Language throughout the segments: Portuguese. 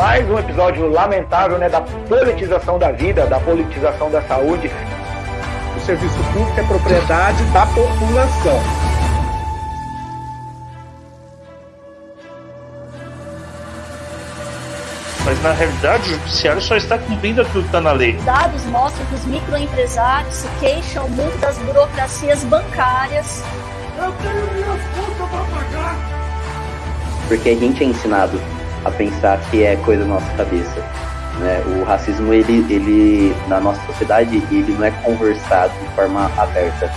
Mais um episódio lamentável né, da politização da vida, da politização da saúde. O serviço público é propriedade da população. Mas na realidade o judiciário só está cumprindo aquilo que está na lei. Dados mostram que os microempresários se queixam muito das burocracias bancárias. Eu tenho minhas contas para pagar. Porque a gente é ensinado a pensar que é coisa da nossa cabeça. Né? O racismo, ele, ele, na nossa sociedade, ele não é conversado de forma aberta.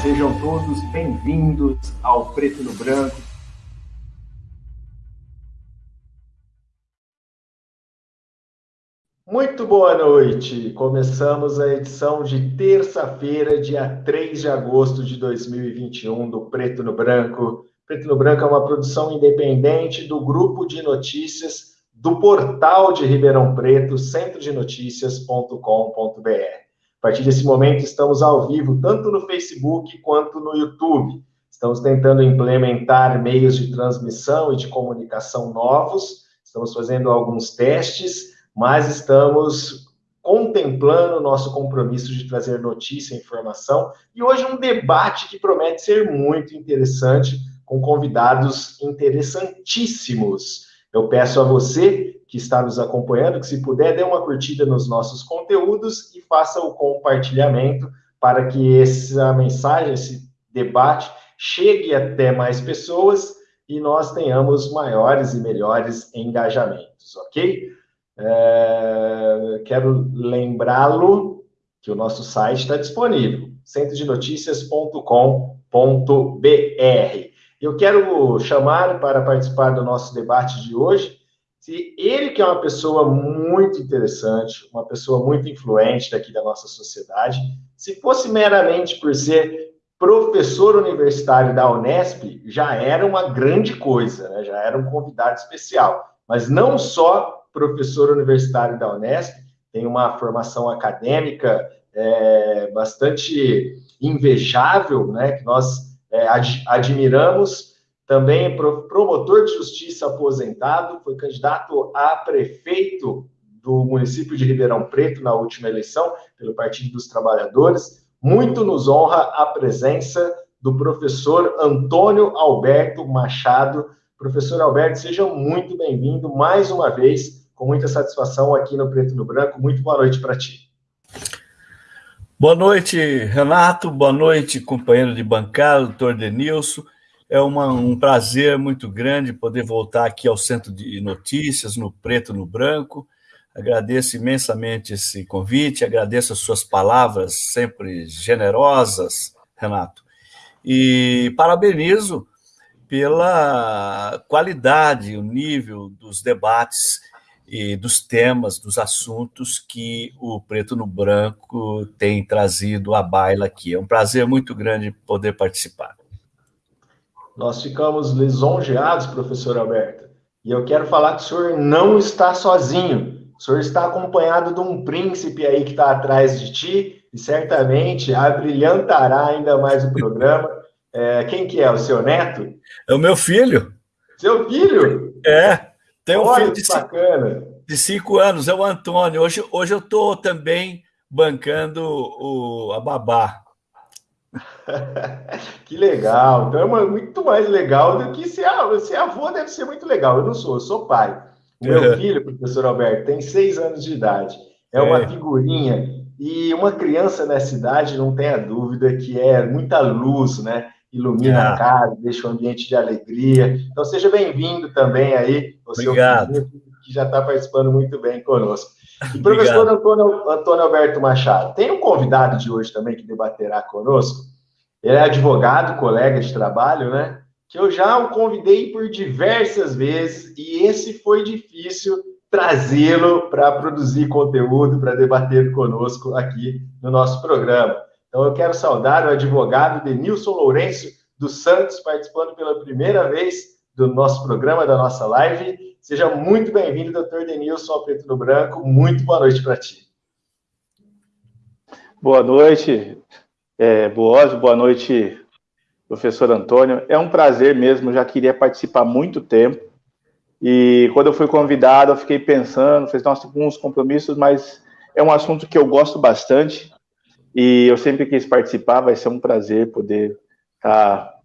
Sejam todos bem-vindos ao Preto no Branco. Muito boa noite! Começamos a edição de terça-feira, dia 3 de agosto de 2021, do Preto no Branco. Preto no Branco é uma produção independente do grupo de notícias do portal de Ribeirão Preto, centrodenoticias.com.br. A partir desse momento, estamos ao vivo, tanto no Facebook quanto no YouTube. Estamos tentando implementar meios de transmissão e de comunicação novos, estamos fazendo alguns testes mas estamos contemplando o nosso compromisso de trazer notícia e informação. E hoje um debate que promete ser muito interessante, com convidados interessantíssimos. Eu peço a você que está nos acompanhando que, se puder, dê uma curtida nos nossos conteúdos e faça o compartilhamento para que essa mensagem, esse debate, chegue até mais pessoas e nós tenhamos maiores e melhores engajamentos, ok? É, quero lembrá-lo que o nosso site está disponível, centrodenoticias.com.br. Eu quero chamar para participar do nosso debate de hoje, se ele que é uma pessoa muito interessante, uma pessoa muito influente daqui da nossa sociedade, se fosse meramente por ser professor universitário da Unesp, já era uma grande coisa, né? já era um convidado especial. Mas não só professor universitário da Unesp, tem uma formação acadêmica é, bastante invejável, né, que nós é, ad, admiramos. Também promotor de justiça aposentado, foi candidato a prefeito do município de Ribeirão Preto na última eleição, pelo Partido dos Trabalhadores. Muito nos honra a presença do professor Antônio Alberto Machado. Professor Alberto, seja muito bem-vindo mais uma vez com muita satisfação aqui no Preto no Branco. Muito boa noite para ti. Boa noite, Renato. Boa noite, companheiro de bancada, doutor Denilson. É uma, um prazer muito grande poder voltar aqui ao Centro de Notícias, no Preto no Branco. Agradeço imensamente esse convite, agradeço as suas palavras sempre generosas, Renato. E parabenizo pela qualidade, o nível dos debates e dos temas, dos assuntos que o Preto no Branco tem trazido à baila aqui. É um prazer muito grande poder participar. Nós ficamos lisonjeados, professor Alberto, e eu quero falar que o senhor não está sozinho. O senhor está acompanhado de um príncipe aí que está atrás de ti, e certamente abrilhantará ainda mais o programa. É, quem que é? O seu neto? É o meu filho. Seu filho? É. Tem um Olha filho de, bacana. De cinco anos, é o Antônio. Hoje, hoje eu estou também bancando o, a babá. que legal. Então é uma, muito mais legal do que ser, ser avô, deve ser muito legal. Eu não sou, eu sou pai. O meu É. filho, professor Alberto, tem seis anos de idade. É uma É. figurinha. E uma criança nessa idade, não tenha dúvida, que é muita luz, né? Ilumina Ah. a casa, deixa um ambiente de alegria. Então seja bem-vindo também aí, Obrigado. filho, que já está participando muito bem conosco. E professor Antônio, Antônio Alberto Machado, tem um convidado de hoje também que debaterá conosco. Ele é advogado, colega de trabalho, né? Que eu já o convidei por diversas vezes e esse foi difícil trazê-lo para produzir conteúdo, para debater conosco aqui no nosso programa. Então eu quero saudar o advogado Denilson Lourenço dos Santos, participando pela primeira vez do nosso programa, da nossa live. Seja muito bem-vindo, doutor Denilson, ao Preto no Branco. Muito boa noite para ti. Boa noite, é, Boaz, boa noite, professor Antônio. É um prazer mesmo, já queria participar há muito tempo. E quando eu fui convidado, eu fiquei pensando, fiz nossa, alguns compromissos, mas é um assunto que eu gosto bastante e eu sempre quis participar. Vai ser um prazer poder estar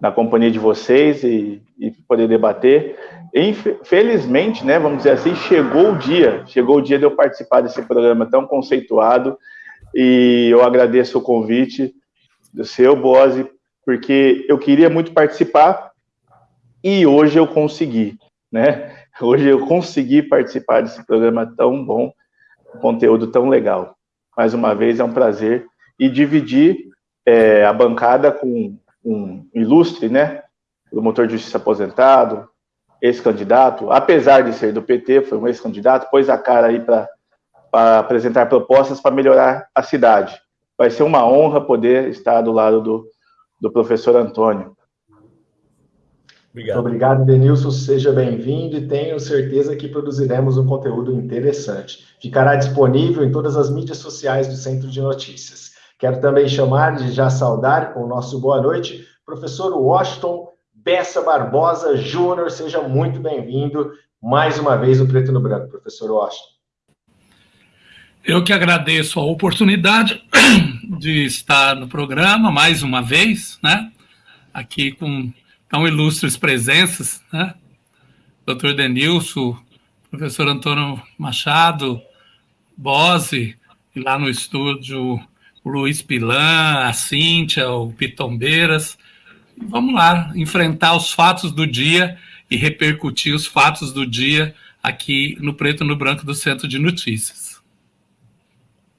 na companhia de vocês e, e poder debater. Infelizmente, né, vamos dizer assim, chegou o dia, chegou o dia de eu participar desse programa tão conceituado e eu agradeço o convite do seu, Bose, porque eu queria muito participar e hoje eu consegui, né? Hoje eu consegui participar desse programa tão bom, conteúdo tão legal. Mais uma vez é um prazer e dividir é, a bancada com um ilustre, né? O motor de justiça aposentado, ex-candidato, apesar de ser do PT, foi um ex-candidato, pôs a cara aí para apresentar propostas para melhorar a cidade. Vai ser uma honra poder estar do lado do, do professor Antônio. Obrigado. Obrigado, Denilson. Seja bem-vindo e tenho certeza que produziremos um conteúdo interessante. Ficará disponível em todas as mídias sociais do Centro de Notícias. Quero também chamar de já saudar com o nosso boa noite, professor Washington Bessa Barbosa Júnior. Seja muito bem-vindo mais uma vez no Preto no Branco, professor Washington. Eu que agradeço a oportunidade de estar no programa mais uma vez, né? Aqui com tão ilustres presenças, né? Dr. Denilson, professor Antônio Machado, Bose, e lá no estúdio o Luiz Pilan, a Cíntia, o Pitombeiras. Vamos lá, enfrentar os fatos do dia e repercutir os fatos do dia aqui no Preto no Branco do Centro de Notícias.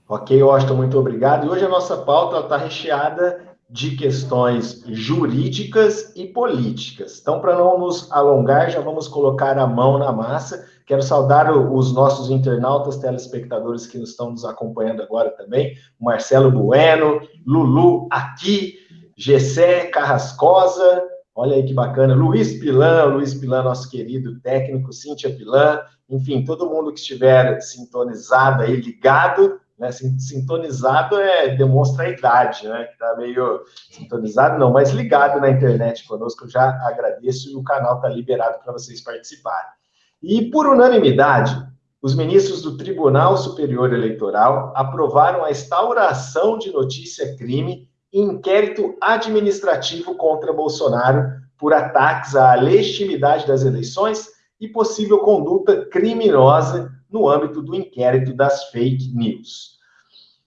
Ok, Washington, muito obrigado. E hoje a nossa pauta está recheada de questões jurídicas e políticas. Então, para não nos alongar, já vamos colocar a mão na massa. Quero saudar os nossos internautas, telespectadores que estão nos acompanhando agora também. Marcelo Bueno, Lulu aqui, Gessé Carrascosa, olha aí que bacana, Luiz Pilan, Luiz Pilan, nosso querido técnico, Cíntia Pilan, enfim, todo mundo que estiver sintonizado aí, ligado, né? Sintonizado é demonstra a idade, né? Que tá meio sintonizado, não, mas ligado na internet conosco, eu já agradeço e o canal está liberado para vocês participarem. E por unanimidade, os ministros do Tribunal Superior Eleitoral aprovaram a instauração de notícia-crime inquérito administrativo contra Bolsonaro por ataques à legitimidade das eleições e possível conduta criminosa no âmbito do inquérito das fake news.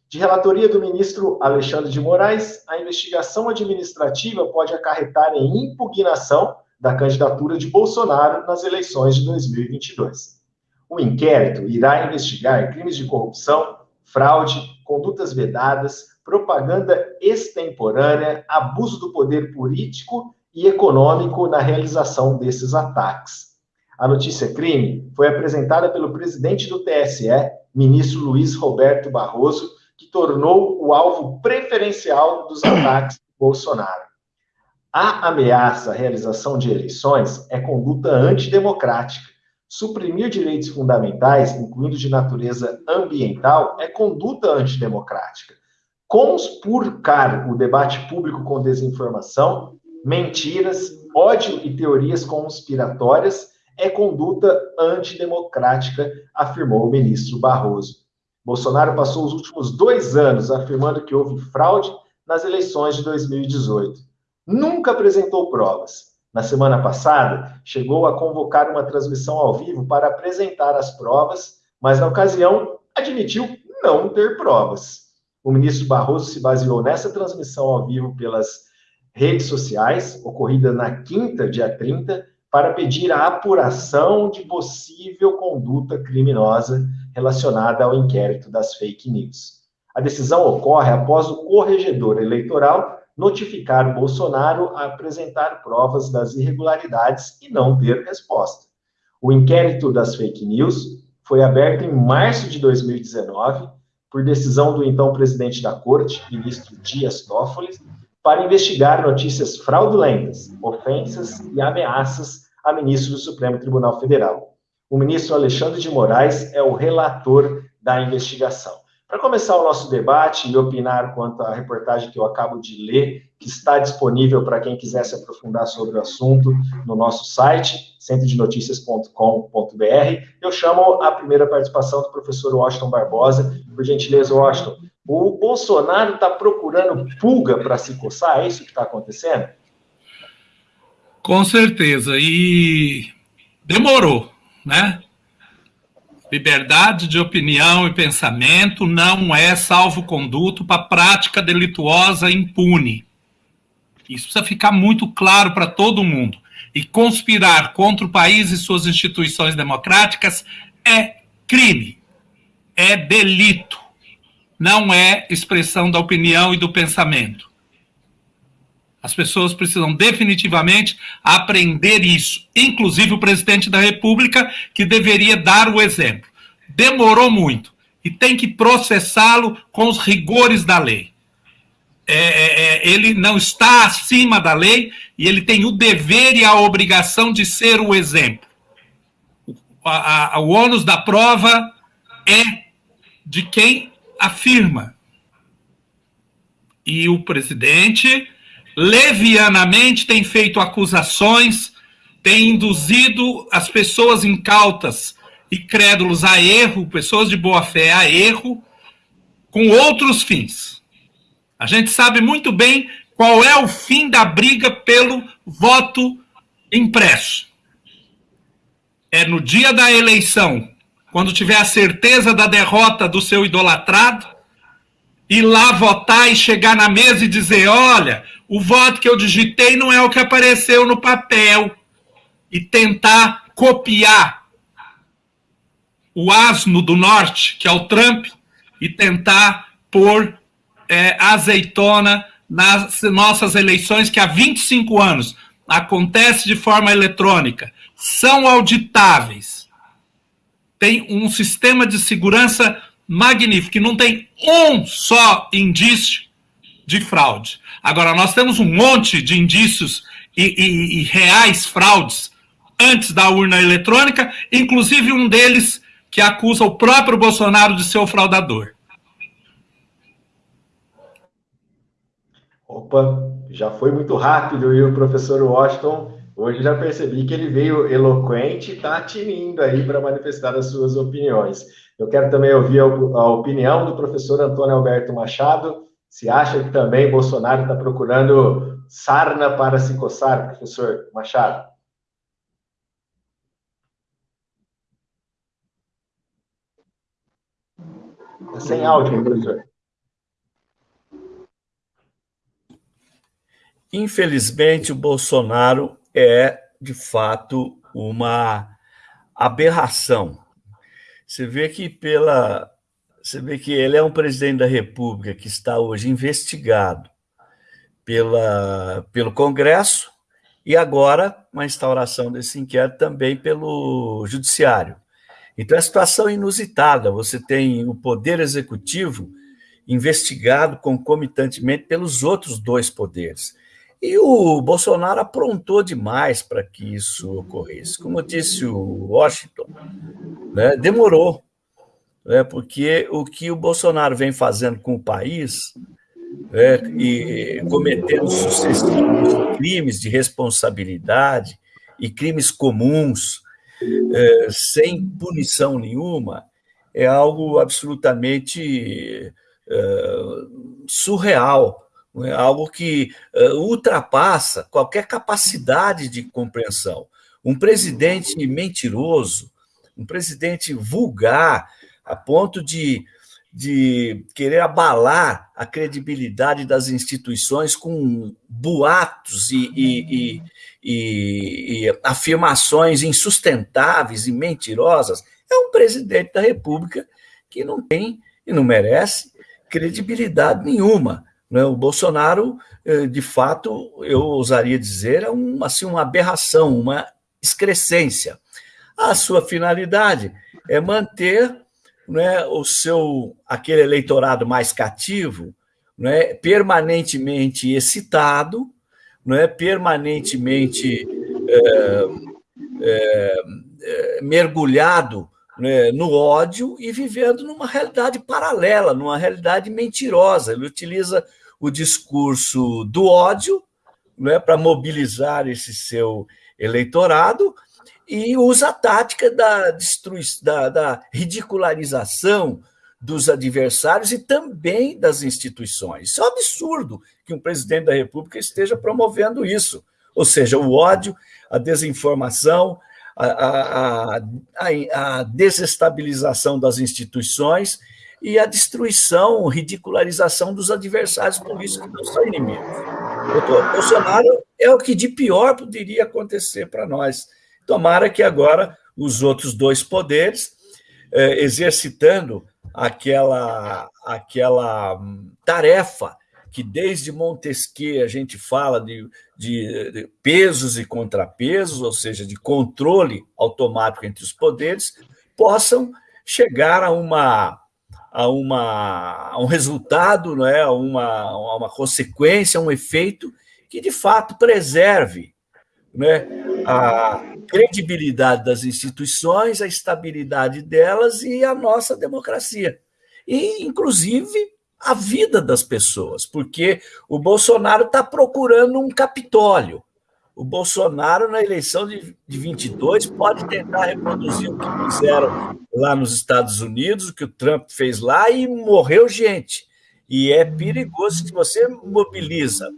De relatoria do ministro Alexandre de Moraes, a investigação administrativa pode acarretar em impugnação da candidatura de Bolsonaro nas eleições de 2022. O inquérito irá investigar crimes de corrupção, fraude, condutas vedadas, propaganda extemporânea, abuso do poder político e econômico na realização desses ataques. A notícia crime foi apresentada pelo presidente do TSE, ministro Luiz Roberto Barroso, que tornou o alvo preferencial dos ataques de Bolsonaro. A ameaça à realização de eleições é conduta antidemocrática. Suprimir direitos fundamentais, incluindo de natureza ambiental, é conduta antidemocrática. Conspurcar o debate público com desinformação, mentiras, ódio e teorias conspiratórias é conduta antidemocrática, afirmou o ministro Barroso. Bolsonaro passou os últimos dois anos afirmando que houve fraude nas eleições de 2018. Nunca apresentou provas. Na semana passada, chegou a convocar uma transmissão ao vivo para apresentar as provas, mas na ocasião admitiu não ter provas. O ministro Barroso se baseou nessa transmissão ao vivo pelas redes sociais, ocorrida na quinta, dia 30, para pedir a apuração de possível conduta criminosa relacionada ao inquérito das fake news. A decisão ocorre após o corregedor eleitoral notificar Bolsonaro a apresentar provas das irregularidades e não ter resposta. O inquérito das fake news foi aberto em março de 2019 por decisão do então presidente da Corte, ministro Dias Toffoli, para investigar notícias fraudulentas, ofensas e ameaças a ministro do Supremo Tribunal Federal. O ministro Alexandre de Moraes é o relator da investigação. Para começar o nosso debate e opinar quanto à reportagem que eu acabo de ler, que está disponível para quem quiser se aprofundar sobre o assunto no nosso site, centrodenoticias.com.br, eu chamo a primeira participação do professor Washington Barbosa. Por gentileza, Washington, o Bolsonaro está procurando pulga para se coçar? É isso que está acontecendo? Com certeza. E demorou, né? Liberdade de opinião e pensamento não é salvo-conduto para prática delituosa impune. Isso precisa ficar muito claro para todo mundo. E conspirar contra o país e suas instituições democráticas é crime, é delito, não é expressão da opinião e do pensamento. As pessoas precisam definitivamente aprender isso, inclusive o presidente da República, que deveria dar o exemplo. Demorou muito e tem que processá-lo com os rigores da lei. É, é, é, ele não está acima da lei e ele tem o dever e a obrigação de ser o exemplo. O, a, a, o ônus da prova é de quem afirma. E o presidente levianamente tem feito acusações, tem induzido as pessoas incautas e crédulos a erro, pessoas de boa fé a erro, com outros fins. A gente sabe muito bem qual é o fim da briga pelo voto impresso. É no dia da eleição, quando tiver a certeza da derrota do seu idolatrado, ir lá votar e chegar na mesa e dizer: olha, o voto que eu digitei não é o que apareceu no papel. E tentar copiar o asno do norte, que é o Trump, e tentar pôr é, azeitona nas nossas eleições, que há 25 anos acontece de forma eletrônica, são auditáveis, tem um sistema de segurança magnífico, que não tem um só indício de fraude. Agora, nós temos um monte de indícios e, e, e reais fraudes antes da urna eletrônica, inclusive um deles que acusa o próprio Bolsonaro de ser o fraudador. Opa, já foi muito rápido e o professor Washington, hoje já percebi que ele veio eloquente e está tinindo aí para manifestar as suas opiniões. Eu quero também ouvir a opinião do professor Antônio Alberto Machado, se acha que também Bolsonaro está procurando sarna para se coçar, professor Machado? Tá sem áudio, professor. Infelizmente, o Bolsonaro é, de fato, uma aberração. Você vê que pela você vê que ele é um presidente da República que está hoje investigado pela, pelo Congresso e agora uma instauração desse inquérito também pelo Judiciário. Então, é situação inusitada. Você tem o Poder Executivo investigado concomitantemente pelos outros dois poderes. E o Bolsonaro aprontou demais para que isso ocorresse. Como disse o Washington, né, demorou né, porque o que o Bolsonaro vem fazendo com o país é, e cometendo sucessivos crimes de responsabilidade e crimes comuns é, sem punição nenhuma é algo absolutamente é, surreal, é algo que é, ultrapassa qualquer capacidade de compreensão. Um presidente mentiroso, um presidente vulgar, a ponto de, de querer abalar a credibilidade das instituições com boatos e, e, e, e afirmações insustentáveis e mentirosas, é um presidente da República que não tem e não merece credibilidade nenhuma. Né? O Bolsonaro, eh, de fato, eu ousaria dizer, é uma, assim, uma aberração, uma excrescência. A sua finalidade é manter né, o seu aquele eleitorado mais cativo, né, permanentemente excitado, né, permanentemente é, é, é, mergulhado né, no ódio e vivendo numa realidade paralela, numa realidade mentirosa. Ele utiliza o discurso do ódio né, para mobilizar esse seu eleitorado e usa a tática da, da, da ridicularização dos adversários e também das instituições. Isso é um absurdo que um presidente da República esteja promovendo isso. Ou seja, o ódio, a desinformação, a, a, a, a desestabilização das instituições e a destruição, ridicularização dos adversários políticos que não são inimigos. O Bolsonaro é o que de pior poderia acontecer para nós. Tomara que agora os outros dois poderes, eh, exercitando aquela, aquela tarefa que desde Montesquieu a gente fala de, de, de, pesos e contrapesos, ou seja, de controle automático entre os poderes, possam chegar a uma a, uma, a um resultado, não é? a, uma, a uma consequência, a um efeito que de fato preserve né? a credibilidade das instituições, a estabilidade delas e a nossa democracia. E, inclusive, a vida das pessoas, porque o Bolsonaro está procurando um Capitólio. O Bolsonaro, na eleição de, de 22, pode tentar reproduzir o que fizeram lá nos Estados Unidos, o que o Trump fez lá, e morreu gente. E é perigoso se você mobiliza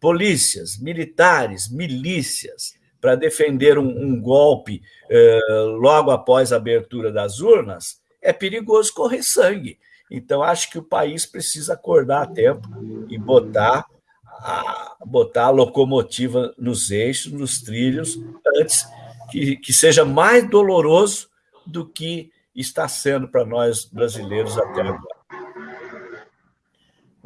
polícias, militares, milícias, para defender um, um golpe eh, logo após a abertura das urnas, é perigoso correr sangue. Então, acho que o país precisa acordar a tempo e botar a, botar a locomotiva nos eixos, nos trilhos, antes que, que seja mais doloroso do que está sendo para nós brasileiros até agora.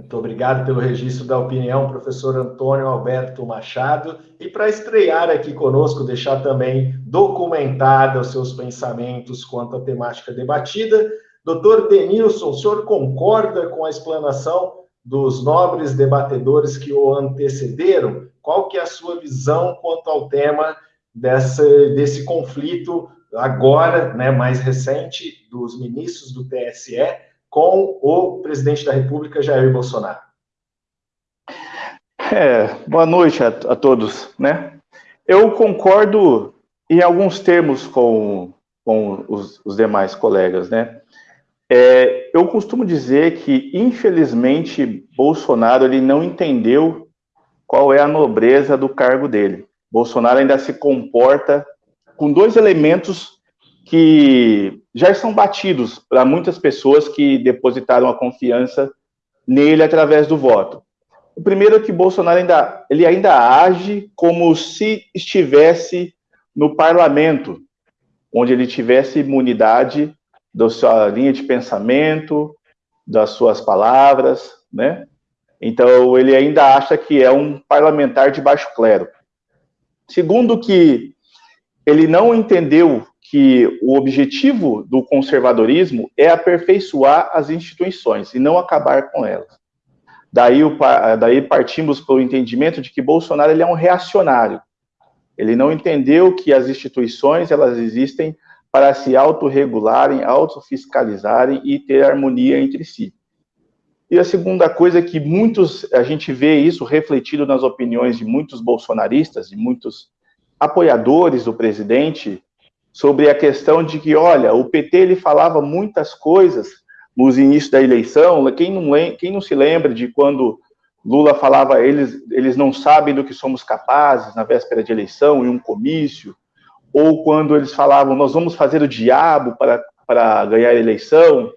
Muito obrigado pelo registro da opinião, professor Antônio Alberto Machado. E para estrear aqui conosco, deixar também documentada os seus pensamentos quanto à temática debatida, Doutor Denilson, o senhor concorda com a explanação dos nobres debatedores que o antecederam? Qual que é a sua visão quanto ao tema dessa, desse conflito agora, né, mais recente, dos ministros do TSE com o presidente da República, Jair Bolsonaro? É, boa noite a, a todos, né? Eu concordo em alguns termos com, com os, os demais colegas, né? É, eu costumo dizer que, infelizmente, Bolsonaro ele não entendeu qual é a nobreza do cargo dele. Bolsonaro ainda se comporta com dois elementos que já são batidos para muitas pessoas que depositaram a confiança nele através do voto. O primeiro é que Bolsonaro ainda, ele ainda age como se estivesse no parlamento, onde ele tivesse imunidade da sua linha de pensamento, das suas palavras, né? Então, ele ainda acha que é um parlamentar de baixo clero. Segundo, que ele não entendeu que o objetivo do conservadorismo é aperfeiçoar as instituições e não acabar com elas. Daí, o, daí partimos para o entendimento de que Bolsonaro ele é um reacionário. Ele não entendeu que as instituições elas existem para se autorregularem, autofiscalizarem e ter harmonia entre si. E a segunda coisa é que muitos, a gente vê isso refletido nas opiniões de muitos bolsonaristas, de muitos apoiadores do presidente, sobre a questão de que, olha, o PT ele falava muitas coisas nos inícios da eleição, quem não, quem não se lembra de quando Lula falava, eles, eles não sabem do que somos capazes na véspera de eleição, em um comício, ou quando eles falavam, nós vamos fazer o diabo para, para ganhar a eleição.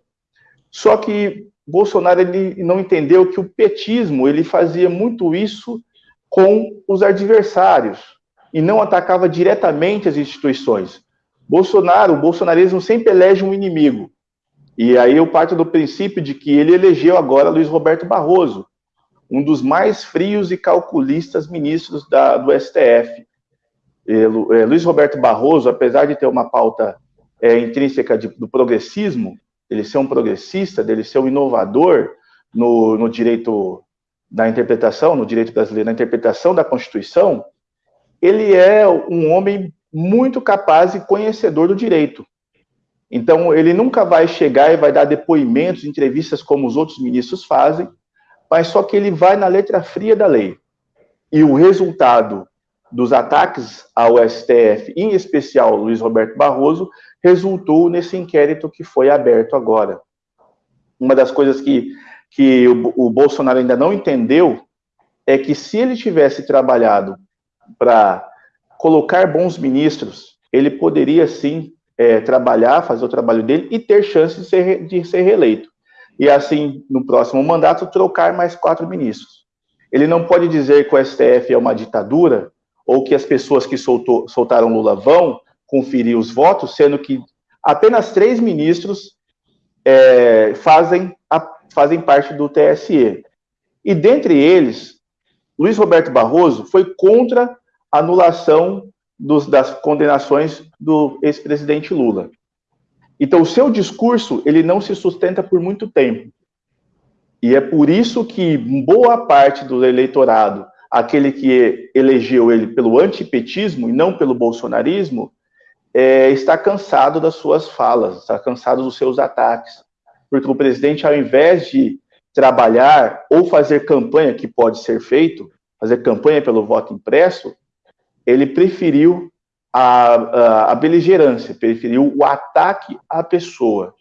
Só que Bolsonaro ele não entendeu que o petismo ele fazia muito isso com os adversários e não atacava diretamente as instituições. Bolsonaro, o bolsonarismo sempre elege um inimigo. E aí eu parto do princípio de que ele elegeu agora Luiz Roberto Barroso, um dos mais frios e calculistas ministros da, do STF. É, Luiz Roberto Barroso, apesar de ter uma pauta é, intrínseca de, do progressismo, ele ser um progressista, dele ser um inovador no, no direito da interpretação, no direito brasileiro, na interpretação da Constituição, ele é um homem muito capaz e conhecedor do direito. Então, ele nunca vai chegar e vai dar depoimentos, entrevistas como os outros ministros fazem, mas só que ele vai na letra fria da lei. E o resultado dos ataques ao STF, em especial Luiz Roberto Barroso, resultou nesse inquérito que foi aberto agora. Uma das coisas que, que o, o Bolsonaro ainda não entendeu é que se ele tivesse trabalhado para colocar bons ministros, ele poderia sim é, trabalhar, fazer o trabalho dele e ter chance de ser, de ser reeleito. E assim, no próximo mandato, trocar mais quatro ministros. Ele não pode dizer que o STF é uma ditadura ou que as pessoas que soltou, soltaram Lula vão conferir os votos, sendo que apenas três ministros é, fazem, a, fazem parte do TSE. E dentre eles, Luiz Roberto Barroso foi contra anulação dos, das condenações do ex-presidente Lula. Então, o seu discurso, ele não se sustenta por muito tempo. E é por isso que boa parte do eleitorado, aquele que elegeu ele pelo antipetismo e não pelo bolsonarismo, é, está cansado das suas falas, está cansado dos seus ataques. Porque o presidente, ao invés de trabalhar ou fazer campanha, que pode ser feito, fazer campanha pelo voto impresso, ele preferiu a, a, a beligerância, preferiu o ataque à pessoa.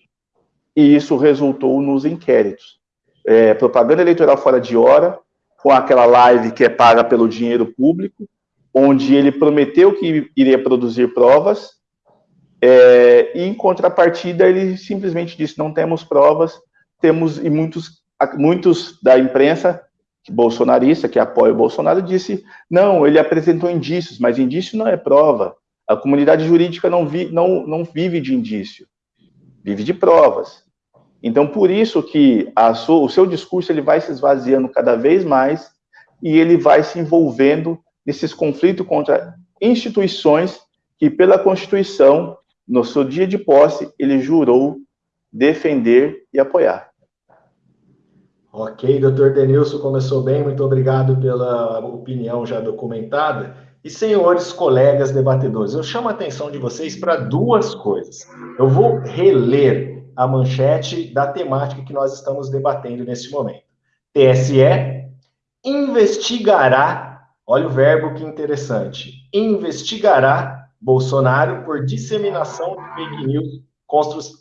E isso resultou nos inquéritos. É, propaganda eleitoral fora de hora, com aquela live que é paga pelo dinheiro público, onde ele prometeu que iria produzir provas, é, e em contrapartida ele simplesmente disse: não temos provas, temos, e muitos, muitos da imprensa bolsonarista, que apoia o Bolsonaro, disse: não, ele apresentou indícios, mas indício não é prova. A comunidade jurídica não, vi, não, não vive de indício, vive de provas. Então, por isso que sua, o seu discurso ele vai se esvaziando cada vez mais e ele vai se envolvendo nesses conflitos contra instituições que, pela Constituição, no seu dia de posse, ele jurou defender e apoiar. Ok, doutor Denilson, começou bem, muito obrigado pela opinião já documentada. E senhores colegas debatedores, eu chamo a atenção de vocês para duas coisas. Eu vou reler a manchete da temática que nós estamos debatendo nesse momento. TSE investigará, olha o verbo que interessante, investigará Bolsonaro por disseminação de fake news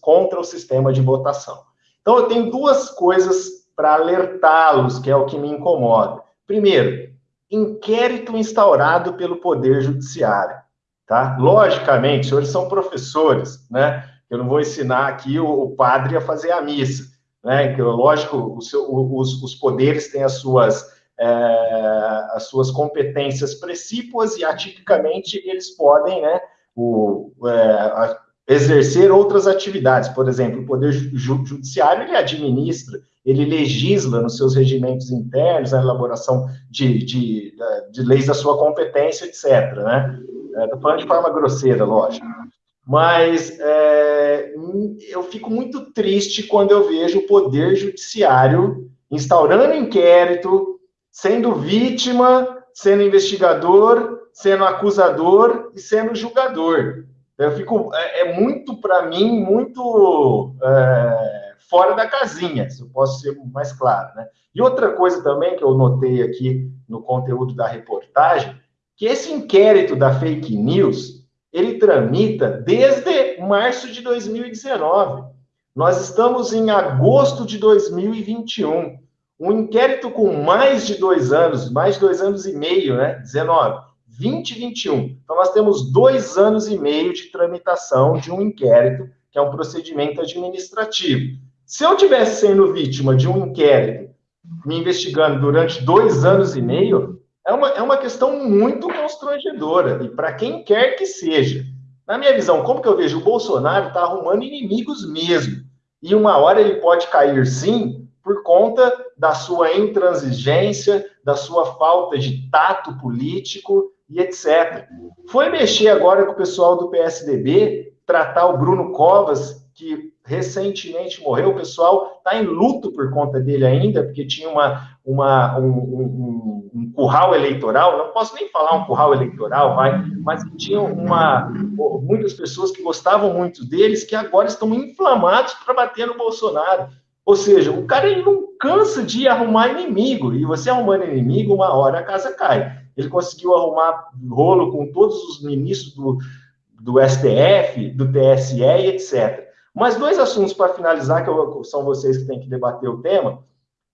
contra o sistema de votação. Então, eu tenho duas coisas para alertá-los, que é o que me incomoda. Primeiro, inquérito instaurado pelo Poder Judiciário. Tá? Logicamente, senhores são professores, né? Eu não vou ensinar aqui o, o padre a fazer a missa, né? Que, lógico, seu, os, os, poderes têm as suas, é, as suas competências precípuas e, atipicamente, eles podem, né? O, é, exercer outras atividades. Por exemplo, o Poder Judiciário, ele administra ele legisla nos seus regimentos internos, a elaboração de, de, de leis da sua competência, etc. Né? Estou é, falando de forma grosseira, lógico. Mas é, eu fico muito triste quando eu vejo o Poder Judiciário instaurando inquérito, sendo vítima, sendo investigador, sendo acusador e sendo julgador. Eu fico, é, é muito, para mim, muito. É, fora da casinha, se eu posso ser mais claro. Né? E outra coisa também que eu notei aqui no conteúdo da reportagem, que esse inquérito da fake news, ele tramita desde março de 2019. Nós estamos em agosto de 2021. Um inquérito com mais de dois anos, mais de dois anos e meio, né? 19, 20 e 21. Então, nós temos dois anos e meio de tramitação de um inquérito, que é um procedimento administrativo. Se eu tivesse sendo vítima de um inquérito me investigando durante dois anos e meio, é uma, é uma questão muito constrangedora, e para quem quer que seja. Na minha visão, como que eu vejo? O Bolsonaro está arrumando inimigos mesmo. E uma hora ele pode cair, sim, por conta da sua intransigência, da sua falta de tato político e etc. Foi mexer agora com o pessoal do PSDB, tratar o Bruno Covas, que recentemente morreu, o pessoal está em luto por conta dele ainda, porque tinha uma, uma, um, um, um, curral eleitoral, não posso nem falar um curral eleitoral, vai, mas tinha uma, muitas pessoas que gostavam muito deles, que agora estão inflamados para bater no Bolsonaro. Ou seja, o cara ele não cansa de arrumar inimigo, e você arrumando inimigo, uma hora a casa cai. Ele conseguiu arrumar rolo com todos os ministros do, do STF, do TSE e etc. Mas dois assuntos para finalizar, que eu, são vocês que têm que debater o tema,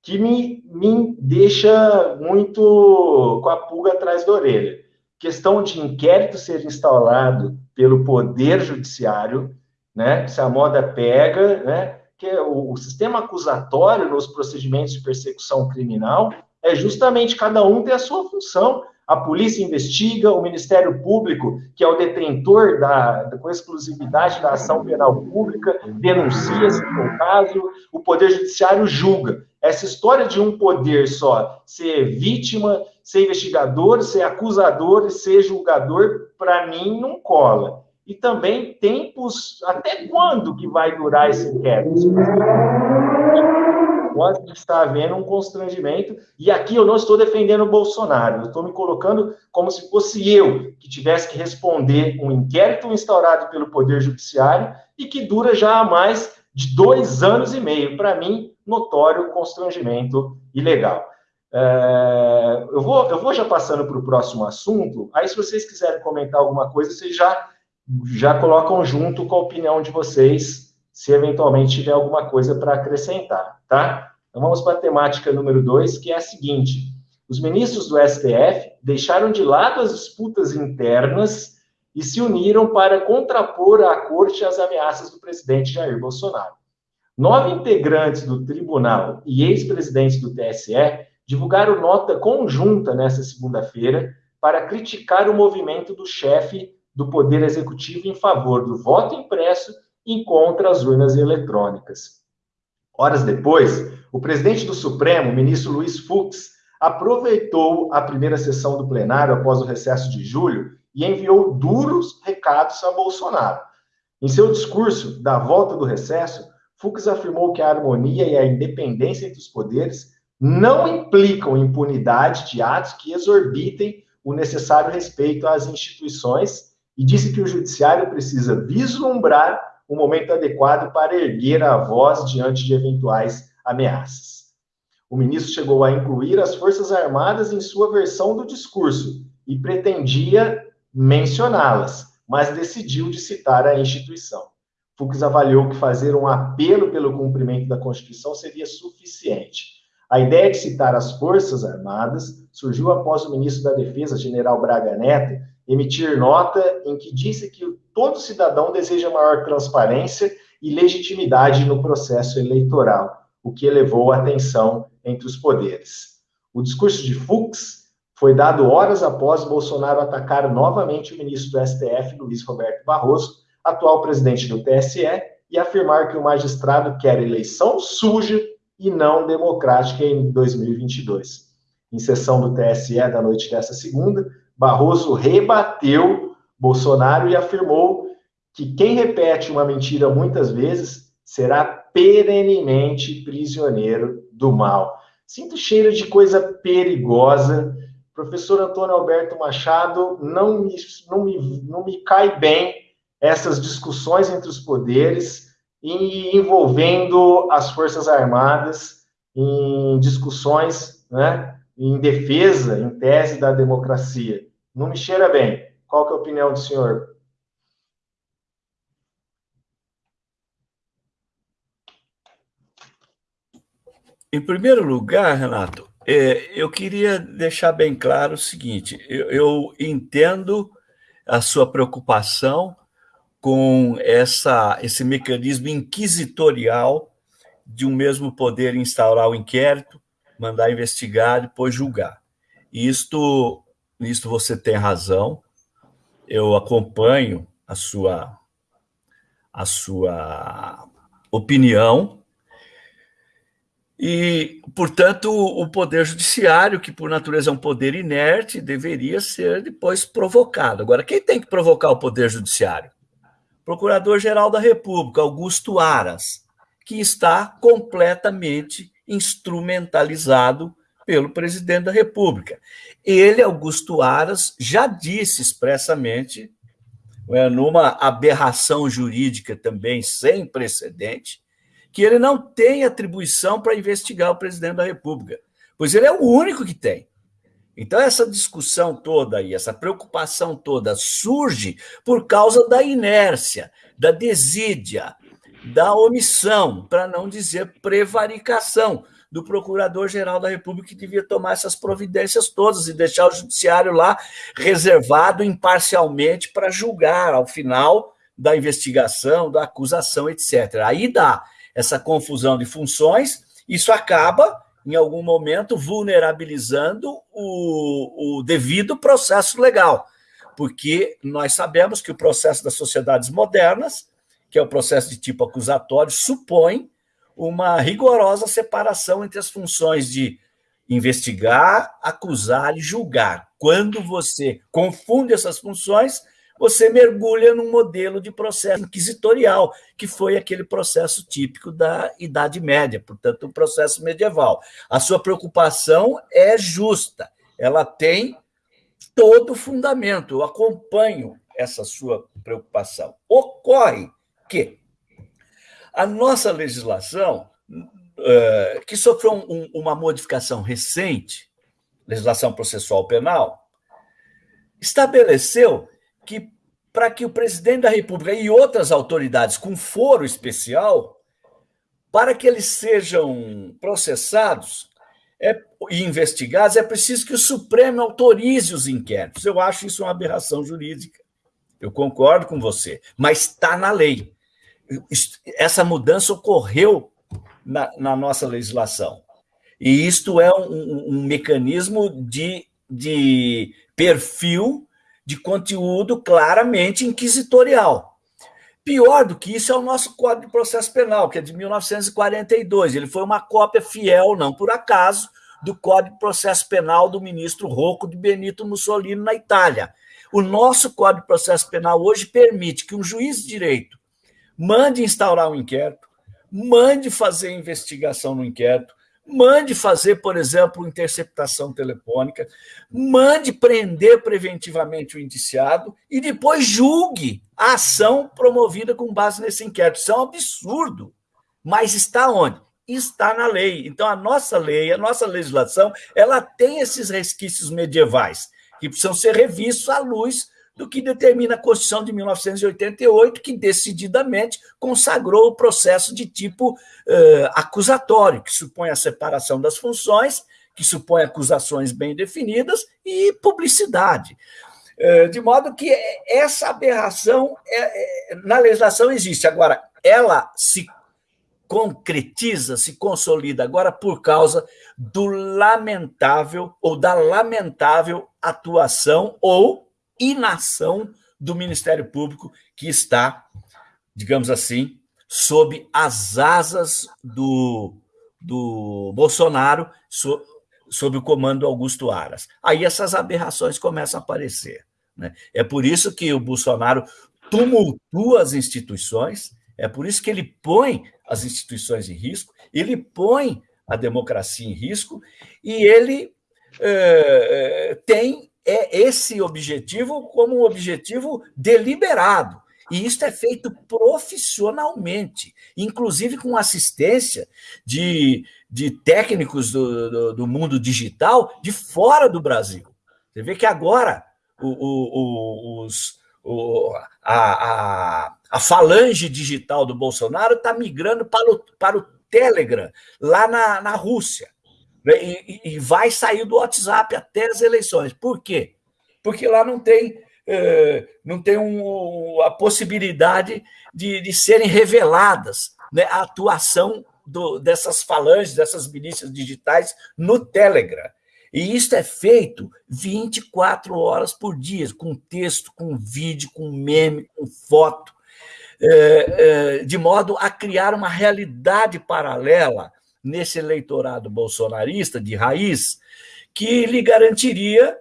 que me, me deixa muito com a pulga atrás da orelha. Questão de inquérito ser instalado pelo Poder Judiciário, né? Se a moda pega, né? Que o, o sistema acusatório nos procedimentos de persecução criminal é justamente cada um ter a sua função a polícia investiga, o Ministério Público, que é o detentor da, da com exclusividade da ação penal pública, denuncia se for o caso, o Poder Judiciário julga. Essa história de um poder só ser vítima, ser investigador, ser acusador e ser julgador, para mim não cola. E também tempos, até quando que vai durar esse inquérito? Estar havendo um constrangimento, e aqui eu não estou defendendo o Bolsonaro, eu estou me colocando como se fosse eu que tivesse que responder um inquérito instaurado pelo Poder Judiciário e que dura já há mais de dois anos e meio. Para mim, notório constrangimento ilegal. É, eu, vou, eu vou já passando para o próximo assunto, aí se vocês quiserem comentar alguma coisa, vocês já, já colocam junto com a opinião de vocês se eventualmente tiver alguma coisa para acrescentar, tá? Então vamos para a temática número dois, que é a seguinte: os ministros do STF deixaram de lado as disputas internas e se uniram para contrapor à corte as ameaças do presidente Jair Bolsonaro. Nove integrantes do tribunal e ex-presidentes do TSE divulgaram nota conjunta nesta segunda-feira para criticar o movimento do chefe do Poder Executivo em favor do voto impresso encontra as urnas eletrônicas. Horas depois, o presidente do Supremo, ministro Luiz Fux, aproveitou a primeira sessão do plenário após o recesso de julho e enviou duros recados a Bolsonaro. Em seu discurso da volta do recesso, Fux afirmou que a harmonia e a independência entre os poderes não implicam impunidade de atos que exorbitem o necessário respeito às instituições e disse que o judiciário precisa vislumbrar o momento adequado para erguer a voz diante de eventuais ameaças. O ministro chegou a incluir as Forças Armadas em sua versão do discurso e pretendia mencioná-las, mas decidiu de citar a instituição. Fux avaliou que fazer um apelo pelo cumprimento da Constituição seria suficiente. A ideia de citar as Forças Armadas surgiu após o ministro da Defesa, general Braga Neto, emitir nota em que disse que todo cidadão deseja maior transparência e legitimidade no processo eleitoral, o que elevou a tensão entre os poderes. O discurso de Fux foi dado horas após Bolsonaro atacar novamente o ministro do STF, Luiz Roberto Barroso, atual presidente do TSE, e afirmar que o magistrado quer eleição suja e não democrática em 2022. Em sessão do TSE da noite dessa segunda, Barroso rebateu Bolsonaro e afirmou que quem repete uma mentira muitas vezes será perenemente prisioneiro do mal. Sinto cheiro de coisa perigosa. Professor Antônio Alberto Machado, não me, não me, não me cai bem essas discussões entre os poderes e envolvendo as Forças Armadas em discussões né, em defesa, em tese da democracia. Não me cheira bem. Qual que é a opinião do senhor? Em primeiro lugar, Renato, é, eu queria deixar bem claro o seguinte: eu, entendo a sua preocupação com essa, esse mecanismo inquisitorial de um mesmo poder instaurar o inquérito, mandar investigar, depois julgar. Isto, isto você tem razão. Eu acompanho a sua a sua opinião e, portanto, o poder judiciário, que por natureza é um poder inerte, deveria ser depois provocado. Agora, quem tem que provocar o poder judiciário? Procurador-Geral da República, Augusto Aras, que está completamente instrumentalizado pelo presidente da República. Ele, Augusto Aras, já disse expressamente, é, numa aberração jurídica também sem precedente, que ele não tem atribuição para investigar o presidente da República, pois ele é o único que tem. Então, essa discussão toda e essa preocupação toda surge por causa da inércia, da desídia, da omissão, para não dizer prevaricação, do Procurador-Geral da República, que devia tomar essas providências todas e deixar o Judiciário lá reservado imparcialmente para julgar ao final da investigação, da acusação, etc. Aí dá essa confusão de funções, isso acaba, em algum momento, vulnerabilizando o, o devido processo legal, porque nós sabemos que o processo das sociedades modernas, que é o processo de tipo acusatório, supõe uma rigorosa separação entre as funções de investigar, acusar e julgar. Quando você confunde essas funções, você mergulha num modelo de processo inquisitorial, que foi aquele processo típico da Idade Média, portanto, o um processo medieval. A sua preocupação é justa, ela tem todo fundamento, eu acompanho essa sua preocupação. Ocorre que a nossa legislação, uh, que sofreu um, uma modificação recente, legislação processual penal, estabeleceu que para que o presidente da República e outras autoridades com foro especial, para que eles sejam processados é, e investigados, é preciso que o Supremo autorize os inquéritos. Eu acho isso uma aberração jurídica. Eu concordo com você, mas está na lei essa mudança ocorreu na, na nossa legislação. E isto é um, um, mecanismo de, de perfil de conteúdo claramente inquisitorial. Pior do que isso é o nosso Código de Processo Penal, que é de 1942. Ele foi uma cópia fiel, não por acaso, do Código de Processo Penal do ministro Rocco de Benito Mussolini na Itália. O nosso Código de Processo Penal hoje permite que um juiz de direito mande instaurar um inquérito, mande fazer investigação no inquérito, mande fazer, por exemplo, interceptação telefônica, mande prender preventivamente o indiciado e depois julgue a ação promovida com base nesse inquérito. Isso é um absurdo. Mas está onde? Está na lei. Então, a nossa lei, a nossa legislação, ela tem esses resquícios medievais que precisam ser revistos à luz do que determina a Constituição de 1988, que decididamente consagrou o processo de tipo uh, acusatório, que supõe a separação das funções, que supõe acusações bem definidas e publicidade. Uh, de modo que essa aberração é, é, na legislação existe. Agora, ela se concretiza, se consolida agora por causa do lamentável ou da lamentável atuação ou inação do Ministério Público, que está, digamos assim, sob as asas do, do Bolsonaro, so, sob o comando do Augusto Aras. Aí essas aberrações começam a aparecer. Né? É por isso que o Bolsonaro tumultua as instituições, é por isso que ele põe as instituições em risco, ele põe a democracia em risco e ele é, tem é esse objetivo como um objetivo deliberado. E isso é feito profissionalmente, inclusive com assistência de, de técnicos do, do, do mundo digital de fora do Brasil. Você vê que agora o, o, os, o, a, a, a, falange digital do Bolsonaro está migrando para o, para o Telegram, lá na, na Rússia. Né? E, e, vai sair do WhatsApp até as eleições. Por quê? Porque lá não tem, é, não tem um, a possibilidade de, de serem reveladas né, a atuação do, dessas falanges, dessas milícias digitais no Telegram. E isso é feito 24 horas por dia, com texto, com vídeo, com meme, com foto, é, é, de modo a criar uma realidade paralela nesse eleitorado bolsonarista de raiz que lhe garantiria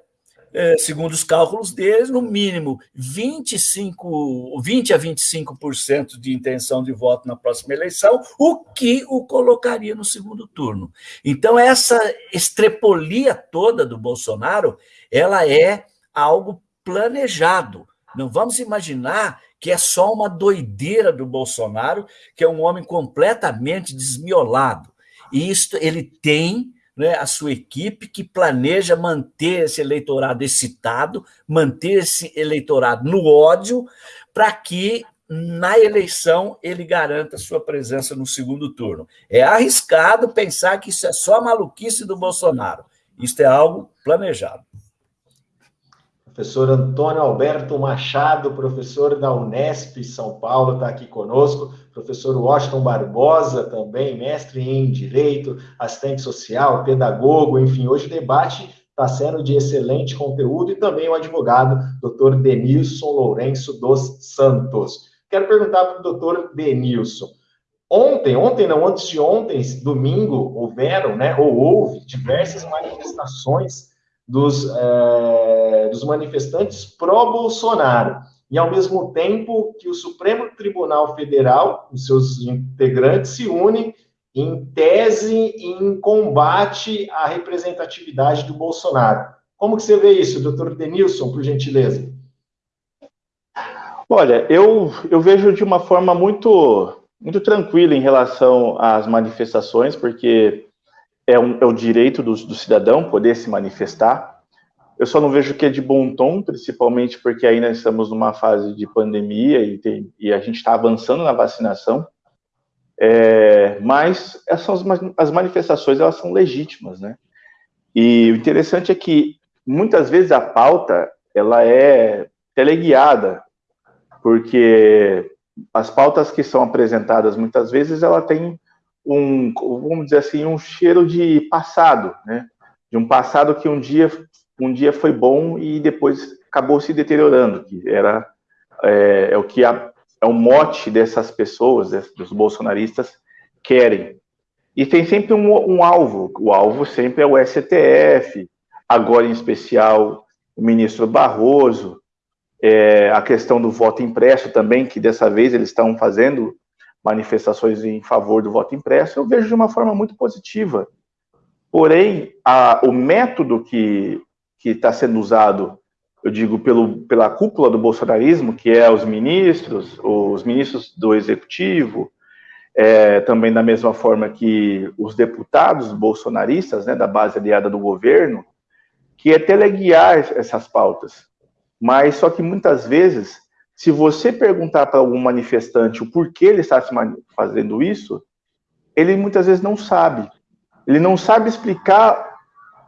é, segundo os cálculos deles, no mínimo 25, 20 a 25% de intenção de voto na próxima eleição, o que o colocaria no segundo turno. Então, essa estrepolia toda do Bolsonaro, ela é algo planejado. Não vamos imaginar que é só uma doideira do Bolsonaro, que é um homem completamente desmiolado. Isto ele tem né, a sua equipe que planeja manter esse eleitorado excitado, manter esse eleitorado no ódio, para que na eleição ele garanta sua presença no segundo turno. É arriscado pensar que isso é só maluquice do Bolsonaro. Isso é algo planejado. Professor Antônio Alberto Machado, professor da Unesp São Paulo, está aqui conosco. Professor Washington Barbosa, também mestre em Direito, assistente social, pedagogo, enfim, hoje o debate está sendo de excelente conteúdo e também o advogado, doutor Denilson Lourenço dos Santos. Quero perguntar para o doutor Denilson. Ontem, ontem não, antes de ontem, domingo, houveram, né, ou houve diversas manifestações dos, é, dos manifestantes pró-Bolsonaro. E, ao mesmo tempo que o Supremo Tribunal Federal, os seus integrantes, se unem em tese em combate à representatividade do Bolsonaro. Como que você vê isso, doutor Denilson, por gentileza? Olha, eu, eu vejo de uma forma muito, muito tranquila em relação às manifestações, porque é, um, é o direito do, do, cidadão poder se manifestar. Eu só não vejo que é de bom tom, principalmente porque ainda estamos numa fase de pandemia e, tem, e a gente está avançando na vacinação. É, mas essas as manifestações elas são legítimas, né? E o interessante é que muitas vezes a pauta ela é teleguiada, porque as pautas que são apresentadas muitas vezes ela tem um, vamos dizer assim, um cheiro de passado, né? De um passado que um dia, um dia foi bom e depois acabou se deteriorando, que era é, é o que a, é o mote dessas pessoas, dos bolsonaristas querem. E tem sempre um, um alvo. O alvo sempre é o STF, agora em especial o ministro Barroso, é, a questão do voto impresso também, que dessa vez eles estão fazendo manifestações em favor do voto impresso, eu vejo de uma forma muito positiva. Porém, a, o método que está sendo usado, eu digo, pelo, pela cúpula do bolsonarismo, que é os ministros, os ministros do executivo, é, também da mesma forma que os deputados bolsonaristas, né, da base aliada do governo, que é teleguiar essas pautas. Mas só que muitas vezes se você perguntar para algum manifestante o porquê ele está fazendo isso, ele muitas vezes não sabe. Ele não sabe explicar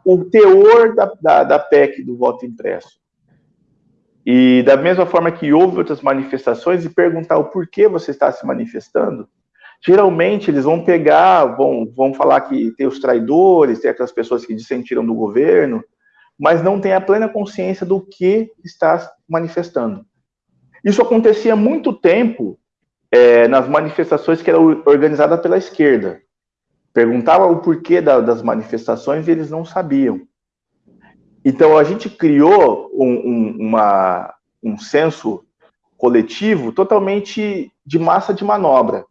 o teor da, da, da PEC do voto impresso. E da mesma forma que houve outras manifestações e perguntar o porquê você está se manifestando, geralmente eles vão pegar, vão, vão falar que tem os traidores, tem aquelas pessoas que dissentiram do governo, mas não tem a plena consciência do que está manifestando. Isso acontecia há muito tempo é, nas manifestações que eram organizadas pela esquerda. Perguntava o porquê da, das manifestações e eles não sabiam. Então a gente criou um, um, uma, um senso coletivo totalmente de massa de manobra.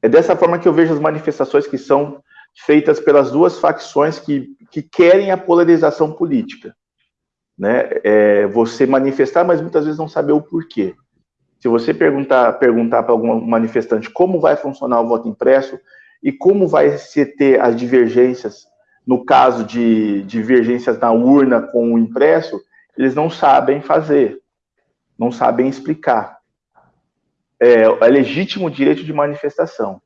É dessa forma que eu vejo as manifestações que são feitas pelas duas facções que, que querem a polarização política né? É você manifestar, mas muitas vezes não saber o porquê. Se você perguntar perguntar para algum manifestante como vai funcionar o voto impresso e como vai se ter as divergências no caso de divergências na urna com o impresso, eles não sabem fazer, não sabem explicar. É, é legítimo o direito de manifestação,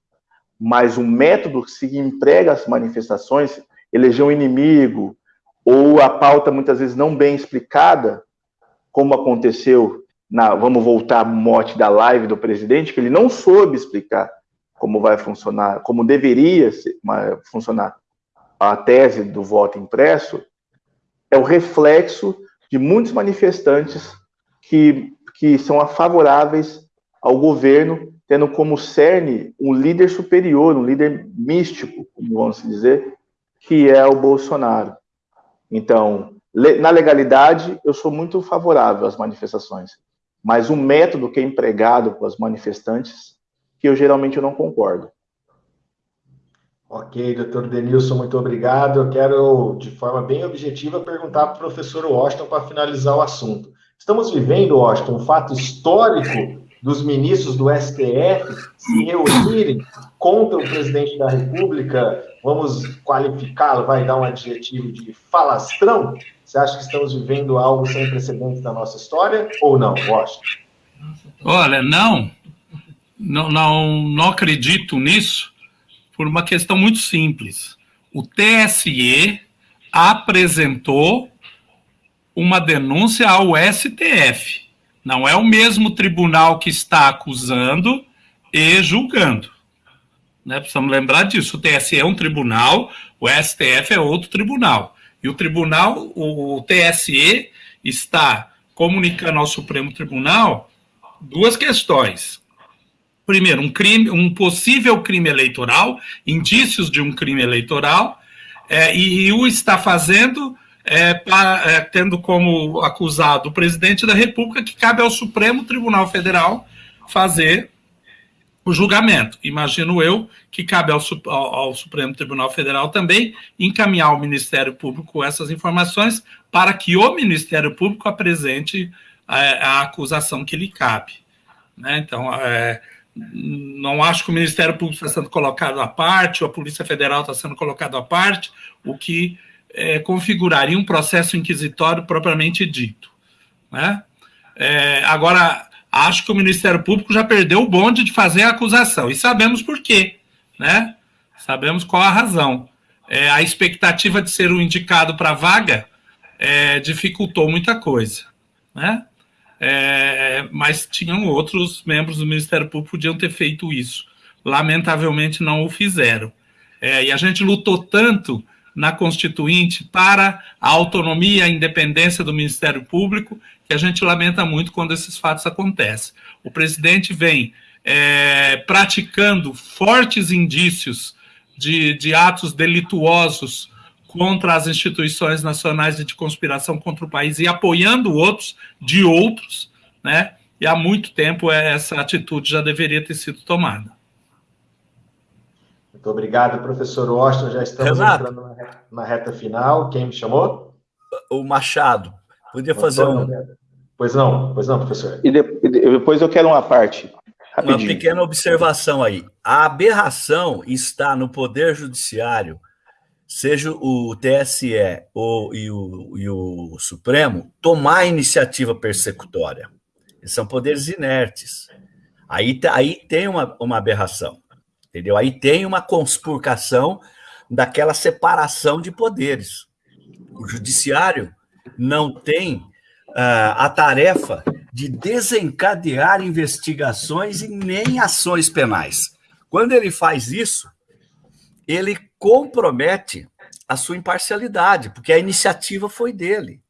mas o método que se emprega as manifestações, eleger um inimigo, ou a pauta muitas vezes não bem explicada, como aconteceu na, vamos voltar ao mote da live do presidente, que ele não soube explicar como vai funcionar, como deveria funcionar a tese do voto impresso, é o reflexo de muitos manifestantes que, que são favoráveis ao governo, tendo como cerne um líder superior, um líder místico, como vamos dizer, que é o Bolsonaro. Então, Na legalidade, eu sou muito favorável às manifestações, mas o método que é empregado para os manifestantes, que eu geralmente não concordo. Ok, doutor Denilson, muito obrigado. Eu quero, de forma bem objetiva, perguntar para o professor Washington para finalizar o assunto. Estamos vivendo, Washington, um fato histórico dos ministros do STF se reunirem contra o presidente da República, vamos qualificá-lo, vai dar um adjetivo de falastrão? Você acha que estamos vivendo algo sem precedentes na nossa história ou não, Washington? Olha, não, não, não, não acredito nisso por uma questão muito simples. O TSE apresentou uma denúncia ao STF. Não é o mesmo tribunal que está acusando e julgando. Né? Precisamos lembrar disso. O TSE é um tribunal, o STF é outro tribunal. E o tribunal, o TSE, está comunicando ao Supremo Tribunal duas questões primeiro, um crime, um possível crime eleitoral, indícios de um crime eleitoral, é, e, e, o está fazendo é, pra, é, tendo como acusado o presidente da República, que cabe ao Supremo Tribunal Federal fazer o julgamento. Imagino eu que cabe ao, ao, Supremo Tribunal Federal também encaminhar ao Ministério Público essas informações para que o Ministério Público apresente a, é, a acusação que lhe cabe. Né? Então, é, não acho que o Ministério Público está sendo colocado à parte, ou a Polícia Federal está sendo colocado à parte, o que é, configuraria um processo inquisitório propriamente dito. Né? É, agora, acho que o Ministério Público já perdeu o bonde de fazer a acusação, e sabemos por quê. Né? Sabemos qual a razão. É, a expectativa de ser o indicado para a vaga é, dificultou muita coisa. Né? é, mas tinham outros membros do Ministério Público que podiam ter feito isso. Lamentavelmente não o fizeram. É, e a gente lutou tanto na Constituinte para a autonomia e a independência do Ministério Público que a gente lamenta muito quando esses fatos acontecem. O presidente vem é, praticando fortes indícios de, de atos delituosos contra as instituições nacionais e de conspiração contra o país e apoiando outros de outros, né? E há muito tempo essa atitude já deveria ter sido tomada. Muito obrigado, professor Washington. Já estamos Renato, entrando na reta final. Quem me chamou? O Machado. Podia fazer um. Pois não, pois não, professor. E depois eu quero uma parte. Rapidinho. Uma pequena observação aí. A aberração está no Poder Judiciário seja o TSE ou, e, o, e o Supremo, tomar a iniciativa persecutória. São poderes inertes. Aí, aí tem uma, uma aberração, entendeu? Aí tem uma conspurcação daquela separação de poderes. O judiciário não tem uh, a tarefa de desencadear investigações e nem ações penais. Quando ele faz isso, ele compromete a sua imparcialidade, porque a iniciativa foi dele.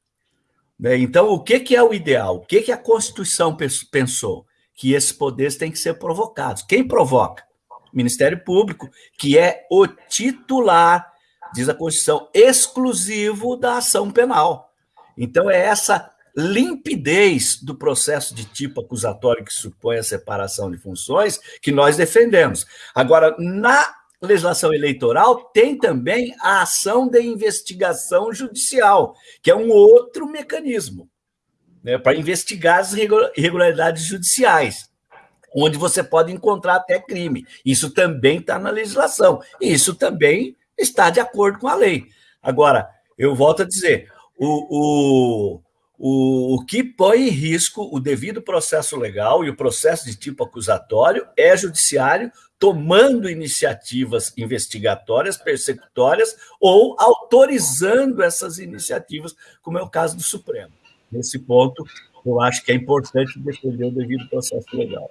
Né? Então, o que, que é o ideal? O que, que a Constituição pensou? Que esses poderes têm que ser provocados. Quem provoca? Ministério Público, que é o titular, diz a Constituição, exclusivo da ação penal. Então, é essa limpidez do processo de tipo acusatório que supõe a separação de funções que nós defendemos. Agora, na legislação eleitoral tem também a ação de investigação judicial, que é um outro mecanismo né, para investigar as irregularidades judiciais, onde você pode encontrar até crime. Isso também está na legislação, isso também está de acordo com a lei. Agora, eu volto a dizer, o, o, o, o que põe em risco o devido processo legal e o processo de tipo acusatório é judiciário tomando iniciativas investigatórias, persecutórias, ou autorizando essas iniciativas, como é o caso do Supremo. Nesse ponto, eu acho que é importante defender o devido processo legal.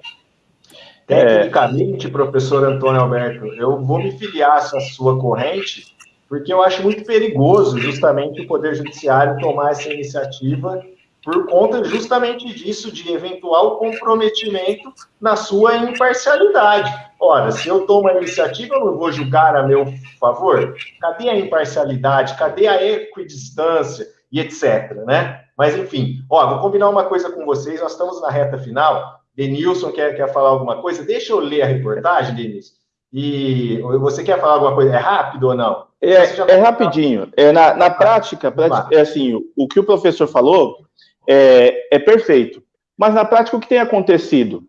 Tecnicamente, professor Antônio Alberto, eu vou me filiar a essa sua corrente, porque eu acho muito perigoso justamente o Poder Judiciário tomar essa iniciativa por conta justamente disso, de eventual comprometimento na sua imparcialidade. Ora, se eu tomo a iniciativa, eu não vou julgar a meu favor? Cadê a imparcialidade? Cadê a equidistância? e etc, né? Mas, enfim, ó, vou combinar uma coisa com vocês, nós estamos na reta final, Denilson quer, quer falar alguma coisa? Deixa eu ler a reportagem, Denilson. E você quer falar alguma coisa? É rápido ou não? É, é rapidinho. É, na, na prática, é assim, o, que o professor falou é, é perfeito. Mas na prática, o que tem acontecido?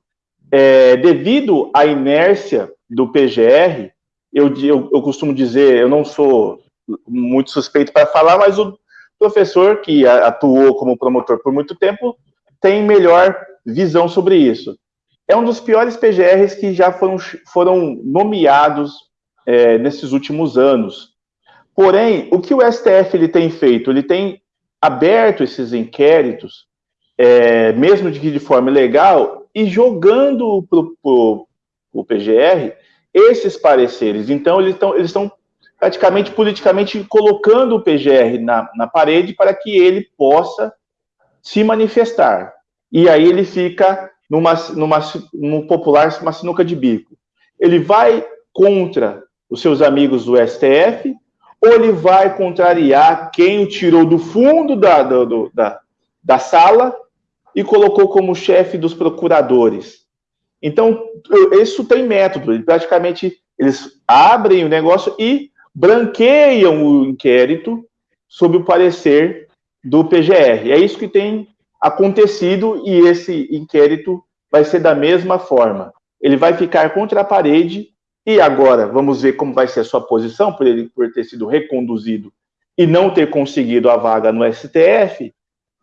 É, devido à inércia do PGR, eu, eu, eu costumo dizer, eu não sou muito suspeito para falar, mas o professor que atuou como promotor por muito tempo tem melhor visão sobre isso. É um dos piores PGRs que já foram, foram nomeados é, nesses últimos anos. Porém, o que o STF ele tem feito? Ele tem aberto esses inquéritos, é, mesmo de, de forma legal, e jogando para o PGR esses pareceres. Então, eles estão eles praticamente politicamente colocando o PGR na, na parede para que ele possa se manifestar. E aí ele fica numa, numa, no popular, uma sinuca de bico. Ele vai contra os seus amigos do STF, ou ele vai contrariar quem o tirou do fundo da, do, da, da sala e colocou como chefe dos procuradores. Então, isso tem método. Praticamente, eles abrem o negócio e branqueiam o inquérito sob o parecer do PGR. É isso que tem acontecido e esse inquérito vai ser da mesma forma. Ele vai ficar contra a parede e agora vamos ver como vai ser a sua posição por ele por ter sido reconduzido e não ter conseguido a vaga no STF.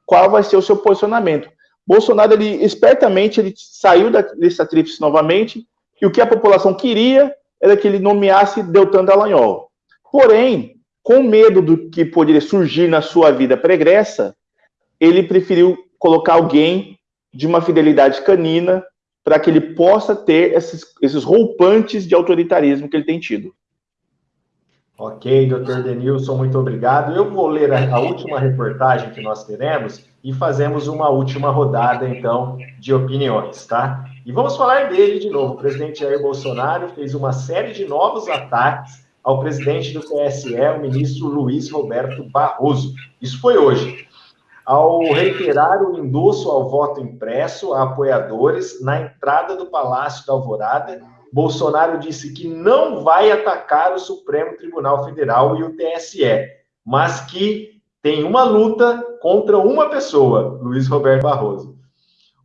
Qual vai ser o seu posicionamento? Bolsonaro, ele espertamente, ele saiu da lista tríplice novamente e o que a população queria era que ele nomeasse Deltan Dallagnol. Porém, com medo do que poderia surgir na sua vida pregressa, ele preferiu colocar alguém de uma fidelidade canina para que ele possa ter esses, esses roupantes de autoritarismo que ele tem tido. Ok, doutor Denilson, muito obrigado. Eu vou ler a, a, última reportagem que nós teremos e fazemos uma última rodada, então, de opiniões, tá? E vamos falar dele de novo. O presidente Jair Bolsonaro fez uma série de novos ataques ao presidente do TSE, o ministro Luiz Roberto Barroso. Isso foi hoje ao reiterar o endosso ao voto impresso a apoiadores na entrada do Palácio da Alvorada, Bolsonaro disse que não vai atacar o Supremo Tribunal Federal e o TSE, mas que tem uma luta contra uma pessoa, Luiz Roberto Barroso.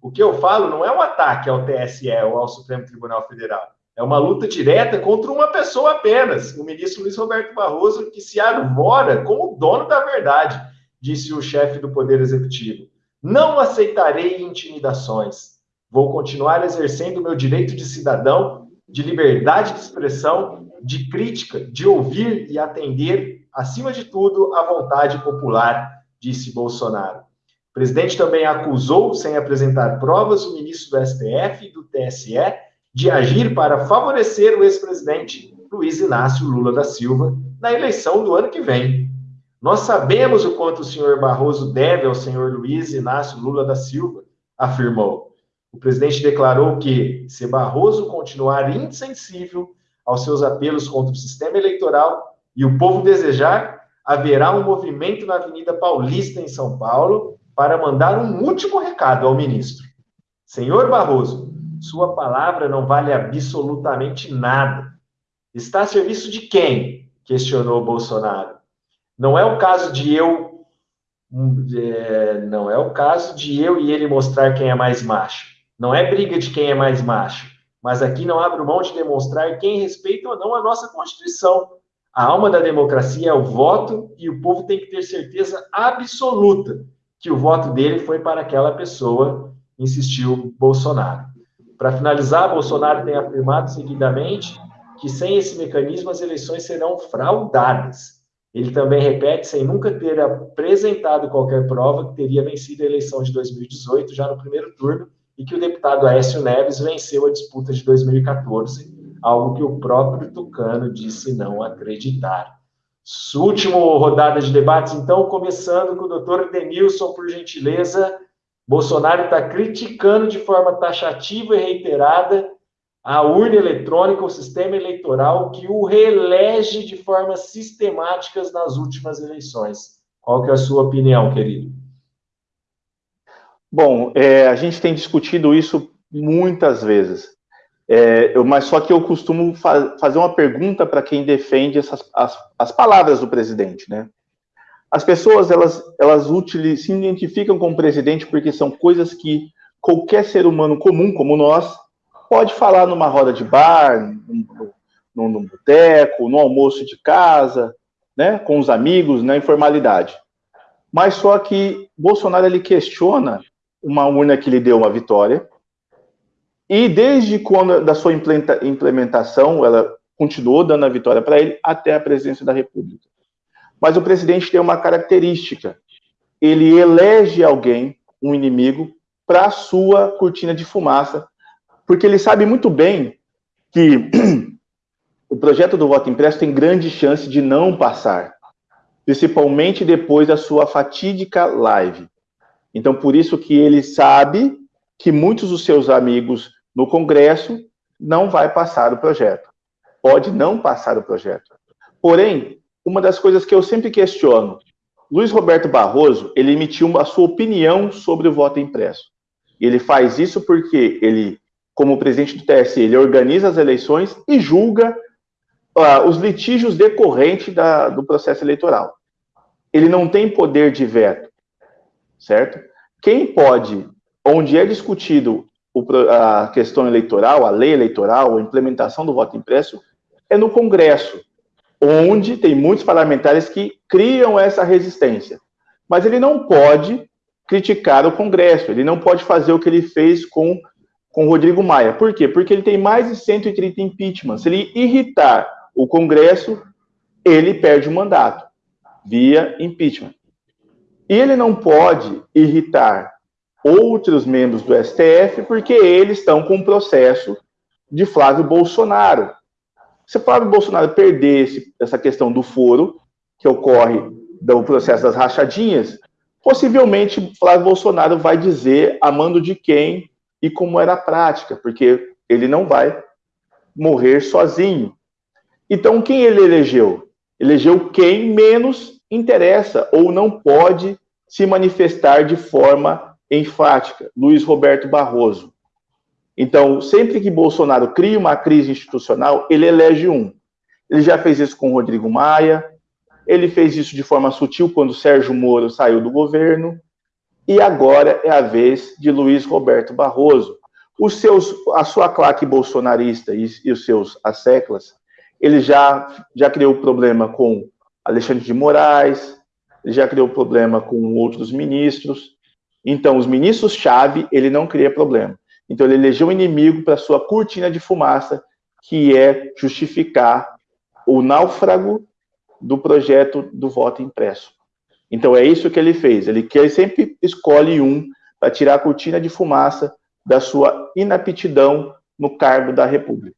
O que eu falo não é um ataque ao TSE ou ao Supremo Tribunal Federal. É uma luta direta contra uma pessoa apenas, o ministro Luiz Roberto Barroso, que se arvora como dono da verdade disse o chefe do Poder Executivo. Não aceitarei intimidações. Vou continuar exercendo meu direito de cidadão, de liberdade de expressão, de crítica, de ouvir e atender, acima de tudo, à vontade popular, disse Bolsonaro. O presidente também acusou, sem apresentar provas, o ministro do STF e do TSE de agir para favorecer o ex-presidente Luiz Inácio Lula da Silva na eleição do ano que vem. Nós sabemos o quanto o senhor Barroso deve ao senhor Luiz Inácio Lula da Silva, afirmou. O presidente declarou que, se Barroso continuar insensível aos seus apelos contra o sistema eleitoral e o povo desejar, haverá um movimento na Avenida Paulista, em São Paulo, para mandar um último recado ao ministro. Senhor Barroso, sua palavra não vale absolutamente nada. Está a serviço de quem? questionou Bolsonaro. Não é o caso de eu é, não é o caso de eu e ele mostrar quem é mais macho. Não é briga de quem é mais macho. Mas aqui não abre mão de demonstrar quem respeita ou não a nossa Constituição. A alma da democracia é o voto e o povo tem que ter certeza absoluta que o voto dele foi para aquela pessoa, insistiu Bolsonaro. Para finalizar, Bolsonaro tem afirmado seguidamente que sem esse mecanismo as eleições serão fraudadas. Ele também repete, sem nunca ter apresentado qualquer prova, que teria vencido a eleição de 2018 já no primeiro turno e que o deputado Aécio Neves venceu a disputa de 2014, algo que o próprio Tucano disse não acreditar. Última rodada de debates, então, começando com o doutor Denilson, por gentileza. Bolsonaro está criticando de forma taxativa e reiterada a urna eletrônica, o sistema eleitoral que o reelege de formas sistemáticas nas últimas eleições. Qual que é a sua opinião, querido? Bom, é, a gente tem discutido isso muitas vezes. É, eu, mas só que eu costumo fa fazer uma pergunta para quem defende essas, as, as palavras do presidente, né? As pessoas, elas, elas se identificam com o presidente porque são coisas que qualquer ser humano comum, como nós, pode falar numa roda de bar, num, num, num boteco, no almoço de casa, né, com os amigos, na informalidade. Mas só que Bolsonaro ele questiona uma urna que lhe deu uma vitória, e desde quando da sua implementação, ela continuou dando a vitória para ele até a presidência da República. Mas o presidente tem uma característica: ele elege alguém, um inimigo, para sua cortina de fumaça, porque ele sabe muito bem que o projeto do voto impresso tem grande chance de não passar, principalmente depois da sua fatídica live. Então, por isso que ele sabe que muitos dos seus amigos no Congresso não vai passar o projeto. Pode não passar o projeto. Porém, uma das coisas que eu sempre questiono, Luiz Roberto Barroso, ele emitiu a sua opinião sobre o voto impresso. Ele faz isso porque ele, como presidente do TSE, ele organiza as eleições e julga uh, os litígios decorrentes da, do processo eleitoral. Ele não tem poder de veto, certo? Quem pode, onde é discutido o, a questão eleitoral, a lei eleitoral, a implementação do voto impresso, é no Congresso, onde tem muitos parlamentares que criam essa resistência. Mas ele não pode criticar o Congresso, ele não pode fazer o que ele fez com com Rodrigo Maia. Por quê? Porque ele tem mais de 130 impeachments. Se ele irritar o Congresso, ele perde o mandato via impeachment. E ele não pode irritar outros membros do STF, porque eles estão com um processo de Flávio Bolsonaro. Se Flávio Bolsonaro perder esse, essa questão do foro, que ocorre do processo das rachadinhas, possivelmente Flávio Bolsonaro vai dizer a mando de quem e como era a prática, porque ele não vai morrer sozinho. Então, quem ele elegeu? Elegeu quem menos interessa ou não pode se manifestar de forma enfática, Luiz Roberto Barroso. Então, sempre que Bolsonaro cria uma crise institucional, ele elege um. Ele já fez isso com Rodrigo Maia, ele fez isso de forma sutil quando Sérgio Moro saiu do governo, e agora é a vez de Luiz Roberto Barroso. Os seus, a sua claque bolsonarista e, e os seus asseclas, ele já, já criou problema com Alexandre de Moraes, já criou problema com outros ministros, então, os ministros-chave, ele não cria problema. Então, ele elegeu um inimigo para sua cortina de fumaça, que é justificar o náufrago do projeto do voto impresso. Então, é isso que ele fez. Ele, sempre escolhe um para tirar a cortina de fumaça da sua inaptidão no cargo da República.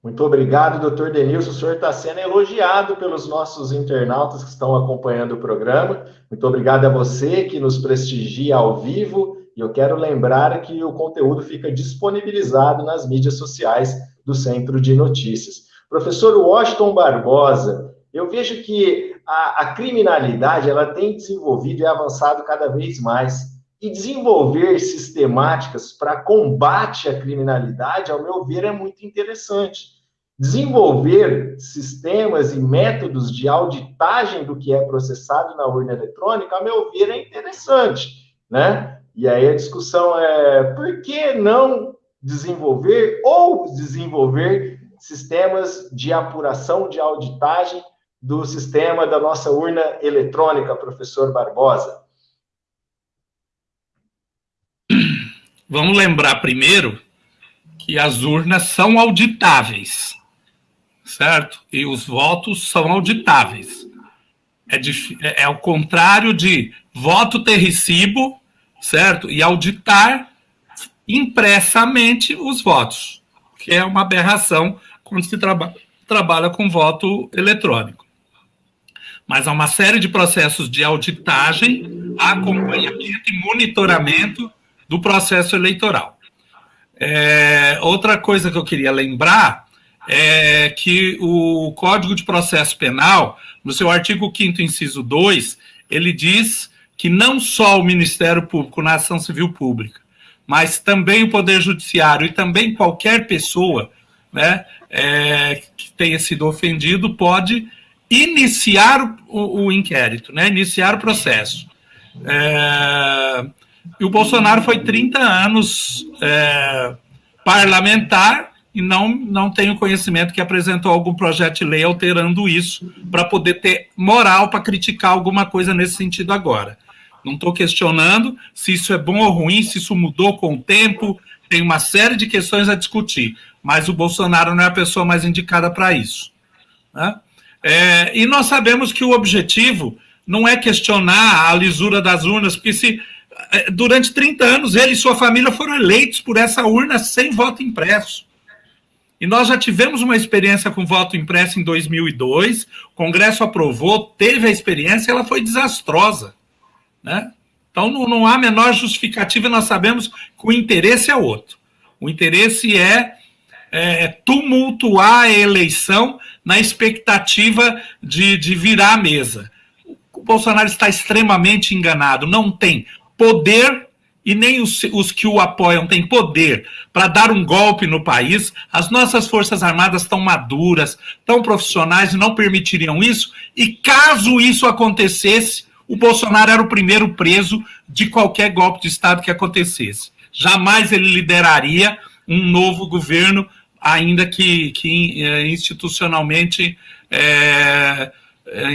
Muito obrigado, doutor Denilson. O senhor está sendo elogiado pelos nossos internautas que estão acompanhando o programa. Muito obrigado a você que nos prestigia ao vivo. E eu quero lembrar que o conteúdo fica disponibilizado nas mídias sociais do Centro de Notícias. Professor Washington Barbosa, eu vejo que a, a criminalidade ela tem desenvolvido e avançado cada vez mais. E desenvolver sistemáticas para combate à criminalidade, ao meu ver, é muito interessante. Desenvolver sistemas e métodos de auditagem do que é processado na urna eletrônica, a meu ver, é interessante, né? E aí a discussão é por que não desenvolver ou desenvolver sistemas de apuração, de auditagem do sistema da nossa urna eletrônica, professor Barbosa? Vamos lembrar primeiro que as urnas são auditáveis certo? E os votos são auditáveis. É, é, é ao contrário de voto ter recibo, certo? E auditar impressamente os votos, que é uma aberração quando se traba trabalha com voto eletrônico. Mas há uma série de processos de auditagem, acompanhamento e monitoramento do processo eleitoral. É, outra coisa que eu queria lembrar é que o Código de Processo Penal, no seu artigo 5 inciso 2, ele diz que não só o Ministério Público na ação civil pública, mas também o Poder Judiciário e também qualquer pessoa né, é, que tenha sido ofendido pode iniciar o, o inquérito, né, iniciar o processo. É, e o Bolsonaro foi 30 anos é, parlamentar e não, não tenho conhecimento que apresentou algum projeto de lei alterando isso para poder ter moral para criticar alguma coisa nesse sentido agora. Não estou questionando se isso é bom ou ruim, se isso mudou com o tempo, tem uma série de questões a discutir, mas o Bolsonaro não é a pessoa mais indicada para isso. Né? É, e nós sabemos que o objetivo não é questionar a lisura das urnas, porque se é, durante 30 anos ele e sua família foram eleitos por essa urna sem voto impresso. E nós já tivemos uma experiência com voto impresso em 2002, o Congresso aprovou, teve a experiência, ela foi desastrosa. Né? Então não, não há menor justificativa, nós sabemos que o interesse é outro. O interesse é, é tumultuar a eleição na expectativa de, de virar a mesa. O Bolsonaro está extremamente enganado, não tem poder e nem os, os, que o apoiam têm poder para dar um golpe no país, as nossas Forças Armadas estão maduras, tão profissionais e não permitiriam isso. E caso isso acontecesse, o Bolsonaro era o primeiro preso de qualquer golpe de Estado que acontecesse. Jamais ele lideraria um novo governo, ainda que, que eh, institucionalmente é,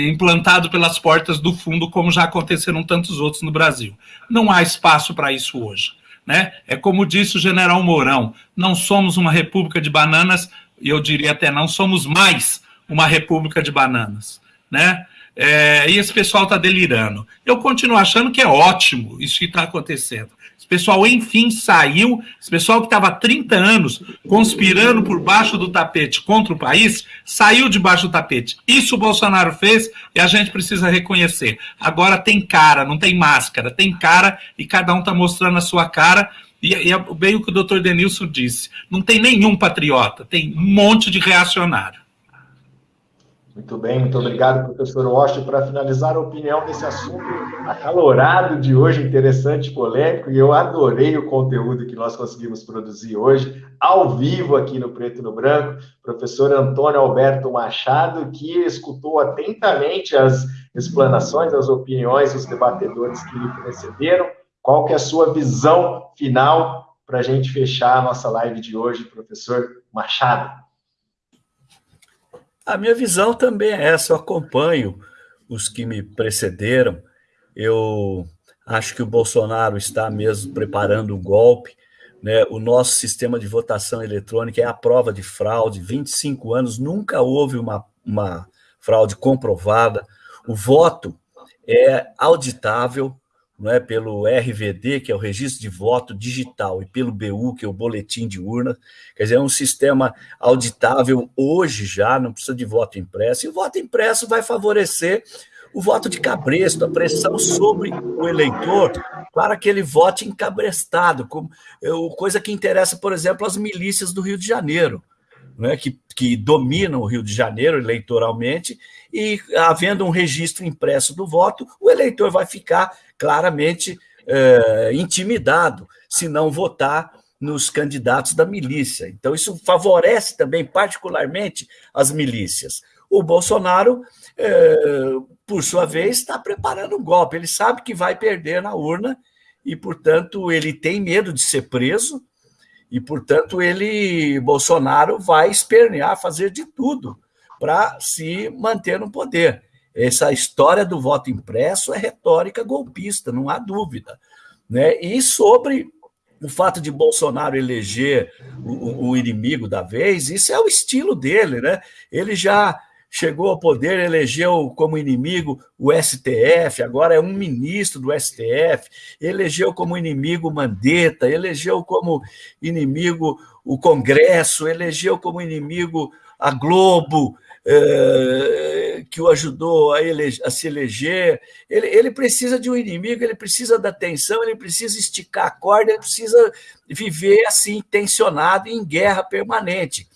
implantado pelas portas do fundo, como já aconteceram tantos outros no Brasil. Não há espaço para isso hoje. Né? É como disse o general Mourão: não somos uma república de bananas, e eu diria até não somos mais uma república de bananas. Né? É, e esse pessoal está delirando. Eu continuo achando que é ótimo isso que está acontecendo pessoal, enfim, saiu. Esse pessoal que estava há 30 anos conspirando por baixo do tapete contra o país, saiu debaixo do tapete. Isso o Bolsonaro fez e a gente precisa reconhecer. Agora tem cara, não tem máscara, tem cara e cada um está mostrando a sua cara. E, e é bem o que o doutor Denilson disse: não tem nenhum patriota, tem um monte de reacionário. Muito bem, muito obrigado, professor Washington. Para finalizar a opinião desse assunto acalorado de hoje, interessante, polêmico, e eu adorei o conteúdo que nós conseguimos produzir hoje, ao vivo aqui no Preto e no Branco. Professor Antônio Alberto Machado, que escutou atentamente as explanações, as opiniões dos debatedores que lhe precederam. Qual que é a sua visão final para a gente fechar a nossa live de hoje, professor Machado? A minha visão também é essa, eu acompanho os que me precederam. Eu acho que o Bolsonaro está mesmo preparando um golpe. Né? O nosso sistema de votação eletrônica é a prova de fraude. 25 anos, nunca houve uma, uma fraude comprovada. O voto é auditável, não é, pelo RVD, que é o registro de voto digital, e pelo BU, que é o boletim de urna. Quer dizer, é um sistema auditável hoje já, não precisa de voto impresso. E o voto impresso vai favorecer o voto de cabresto, a pressão sobre o eleitor para que ele vote encabrestado, como, coisa que interessa, por exemplo, as milícias do Rio de Janeiro né, que, que dominam o Rio de Janeiro eleitoralmente, e havendo um registro impresso do voto, o eleitor vai ficar claramente é, intimidado se não votar nos candidatos da milícia. Então, isso favorece também, particularmente, as milícias. O Bolsonaro, é, por sua vez, está preparando um golpe. Ele sabe que vai perder na urna e, portanto, ele tem medo de ser preso e, portanto, ele, Bolsonaro, vai espernear, fazer de tudo para se manter no poder. Essa história do voto impresso é retórica golpista, não há dúvida. Né? E sobre o fato de Bolsonaro eleger o, o, inimigo da vez, isso é o estilo dele, né? Ele já chegou ao poder, elegeu como inimigo o STF, agora é um ministro do STF, elegeu como inimigo Mandetta, elegeu como inimigo o Congresso, elegeu como inimigo a Globo, eh, que o ajudou a, eleger, a se eleger. Ele, ele, precisa de um inimigo, ele precisa da atenção, ele precisa esticar a corda, ele precisa viver assim, tensionado em guerra permanente.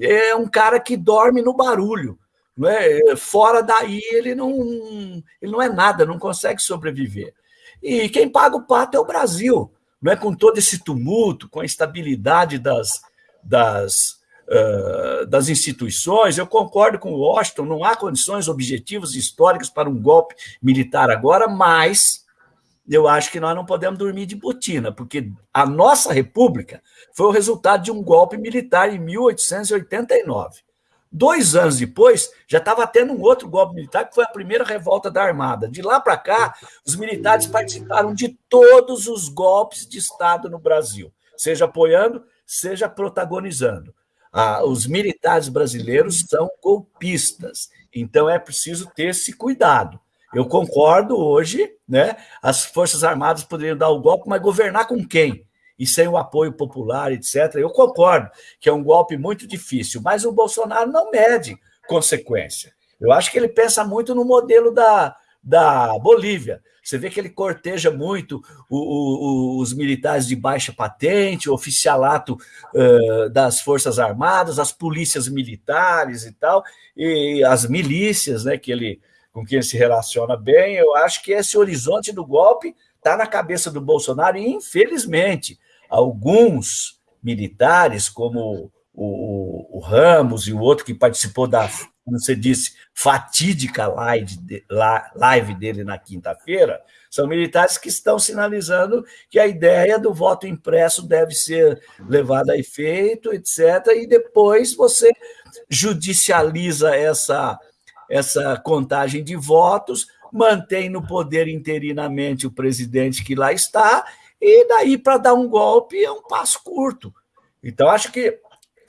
é um cara que dorme no barulho. Não é? Fora daí ele não, ele não é nada, não consegue sobreviver. E quem paga o pato é o Brasil, não é? com todo esse tumulto, com a instabilidade das, das, uh, das instituições. Eu concordo com o Washington, não há condições objetivas históricas para um golpe militar agora, mas eu acho que nós não podemos dormir de botina, porque a nossa república foi o resultado de um golpe militar em 1889. Dois anos depois, já estava tendo um outro golpe militar, que foi a primeira revolta da Armada. De lá para cá, os militares participaram de todos os golpes de Estado no Brasil, seja apoiando, seja protagonizando. Ah, os militares brasileiros são golpistas, então é preciso ter esse cuidado. Eu concordo hoje, né? As Forças Armadas poderiam dar o golpe, mas governar com quem? e sem o apoio popular, etc. Eu concordo que é um golpe muito difícil, mas o Bolsonaro não mede consequência. Eu acho que ele pensa muito no modelo da, da Bolívia. Você vê que ele corteja muito o, o, os militares de baixa patente, o oficialato uh, das Forças Armadas, as polícias militares e tal, e as milícias, né, que ele, com quem ele se relaciona bem. Eu acho que esse horizonte do golpe está na cabeça do Bolsonaro, e infelizmente alguns militares, como o, o, Ramos e o outro que participou da, como você disse, fatídica live, live dele na quinta-feira, são militares que estão sinalizando que a ideia do voto impresso deve ser levada a efeito, etc., e depois você judicializa essa, essa contagem de votos, mantém no poder interinamente o presidente que lá está e daí, para dar um golpe, é um passo curto. Então, acho que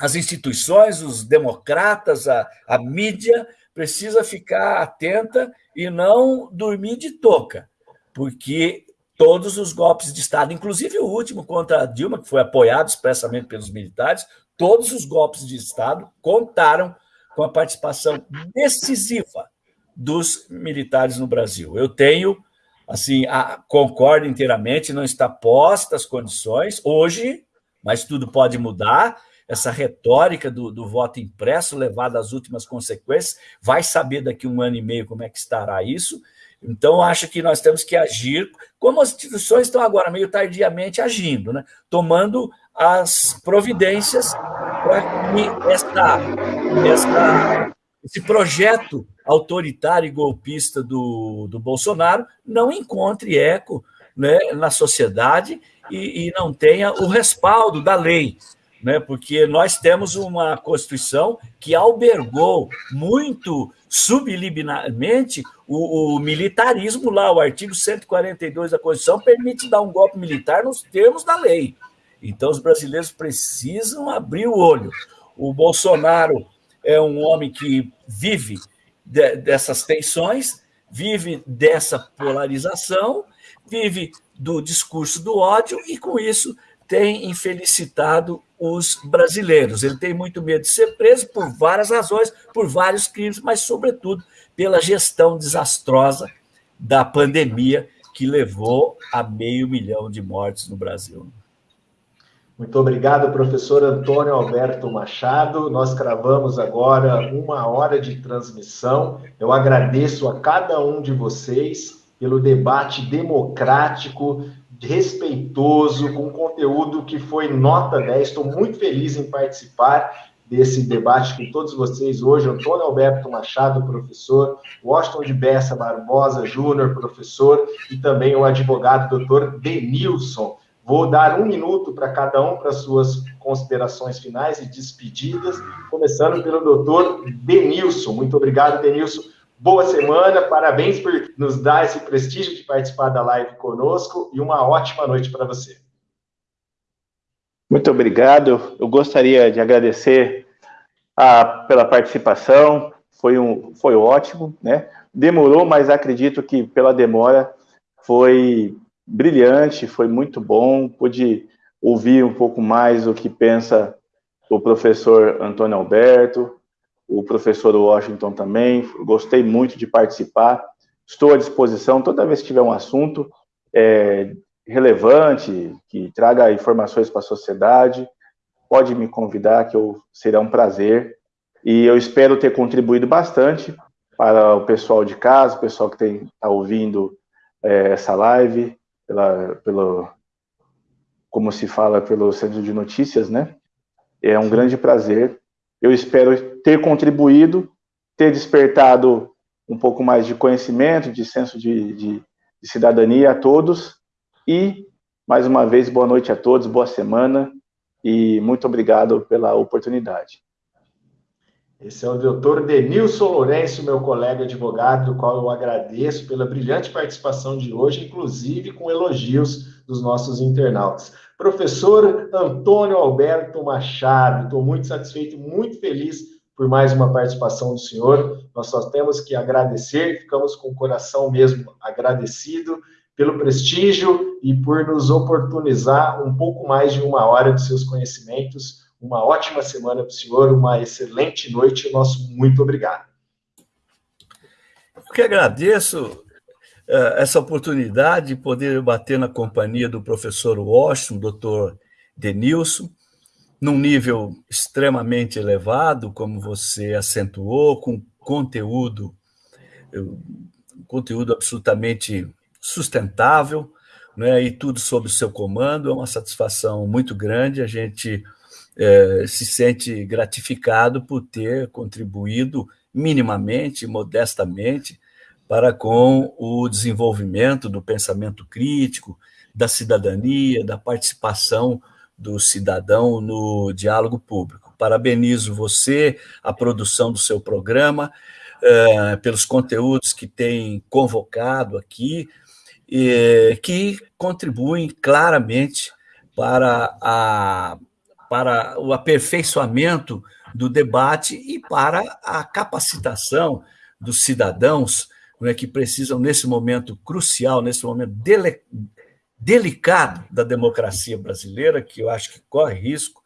as instituições, os democratas, a, a mídia, precisa ficar atenta e não dormir de toca, porque todos os golpes de Estado, inclusive o último contra a Dilma, que foi apoiado expressamente pelos militares, todos os golpes de Estado contaram com a participação decisiva dos militares no Brasil. Eu tenho assim, a, concordo inteiramente, não está posta as condições hoje, mas tudo pode mudar. Essa retórica do, do voto impresso levada às últimas consequências, vai saber daqui um ano e meio como é que estará isso. Então, acho que nós temos que agir, como as instituições estão agora meio tardiamente agindo, né? tomando as providências para que esta, esta, esse projeto autoritário e golpista do, do Bolsonaro não encontre eco né, na sociedade e, e não tenha o respaldo da lei. Né, porque nós temos uma Constituição que albergou muito subliminarmente o, o, militarismo lá, o artigo 142 da Constituição permite dar um golpe militar nos termos da lei. Então, os brasileiros precisam abrir o olho. O Bolsonaro é um homem que vive de, dessas tensões, vive dessa polarização, vive do discurso do ódio e, com isso, tem infelicitado os brasileiros. Ele tem muito medo de ser preso por várias razões, por vários crimes, mas, sobretudo, pela gestão desastrosa da pandemia que levou a meio milhão de mortes no Brasil. Muito obrigado, professor Antônio Alberto Machado. Nós cravamos agora uma hora de transmissão. Eu agradeço a cada um de vocês pelo debate democrático, respeitoso, com conteúdo que foi nota 10. Estou muito feliz em participar desse debate com todos vocês hoje. Antônio Alberto Machado, professor, Washington de Bessa Barbosa Júnior, professor, e também o advogado doutor Denilson. Vou dar um minuto para cada um para suas considerações finais e despedidas, começando pelo doutor Denilson. Muito obrigado, Denilson. Boa semana, parabéns por nos dar esse prestígio de participar da live conosco e uma ótima noite para você. Muito obrigado. Eu gostaria de agradecer a, pela participação. Foi, um, foi ótimo, né? Demorou, mas acredito que pela demora foi brilhante, foi muito bom. Pude ouvir um pouco mais o que pensa o professor Antônio Alberto, o professor Washington também. Gostei muito de participar. Estou à disposição toda vez que tiver um assunto é, relevante, que traga informações para a sociedade. pode me convidar, que eu será um prazer. E eu espero ter contribuído bastante para o pessoal de casa, o pessoal que está ouvindo é, essa live, pela, pelo, como se fala, pelo Centro de Notícias, né? É um grande prazer. Eu espero ter contribuído, ter despertado um pouco mais de conhecimento, de senso de, de, de cidadania a todos. E, mais uma vez, boa noite a todos, boa semana e muito obrigado pela oportunidade. Esse é o doutor Denilson Lourenço, meu colega advogado, do qual eu agradeço pela brilhante participação de hoje, inclusive com elogios dos nossos internautas. Professor Antônio Alberto Machado, estou muito satisfeito, muito feliz por mais uma participação do senhor. Nós só temos que agradecer, ficamos com o coração mesmo agradecido pelo prestígio e por nos oportunizar um pouco mais de uma hora de seus conhecimentos uma ótima semana para o senhor, uma excelente noite. Nosso muito obrigado. Eu que agradeço essa oportunidade de poder bater na companhia do professor Washington, doutor Denilson, num nível extremamente elevado, como você acentuou, com conteúdo, conteúdo absolutamente sustentável, né, e tudo sob o seu comando. É uma satisfação muito grande a gente é, se sente gratificado por ter contribuído minimamente, modestamente, para com o desenvolvimento do pensamento crítico, da cidadania, da participação do cidadão no diálogo público. Parabenizo você, a produção do seu programa, é, pelos conteúdos que tem convocado aqui, que contribuem claramente para a para o aperfeiçoamento do debate e para a capacitação dos cidadãos né, que precisam, nesse momento crucial, nesse momento dele, delicado da democracia brasileira, que eu acho que corre risco,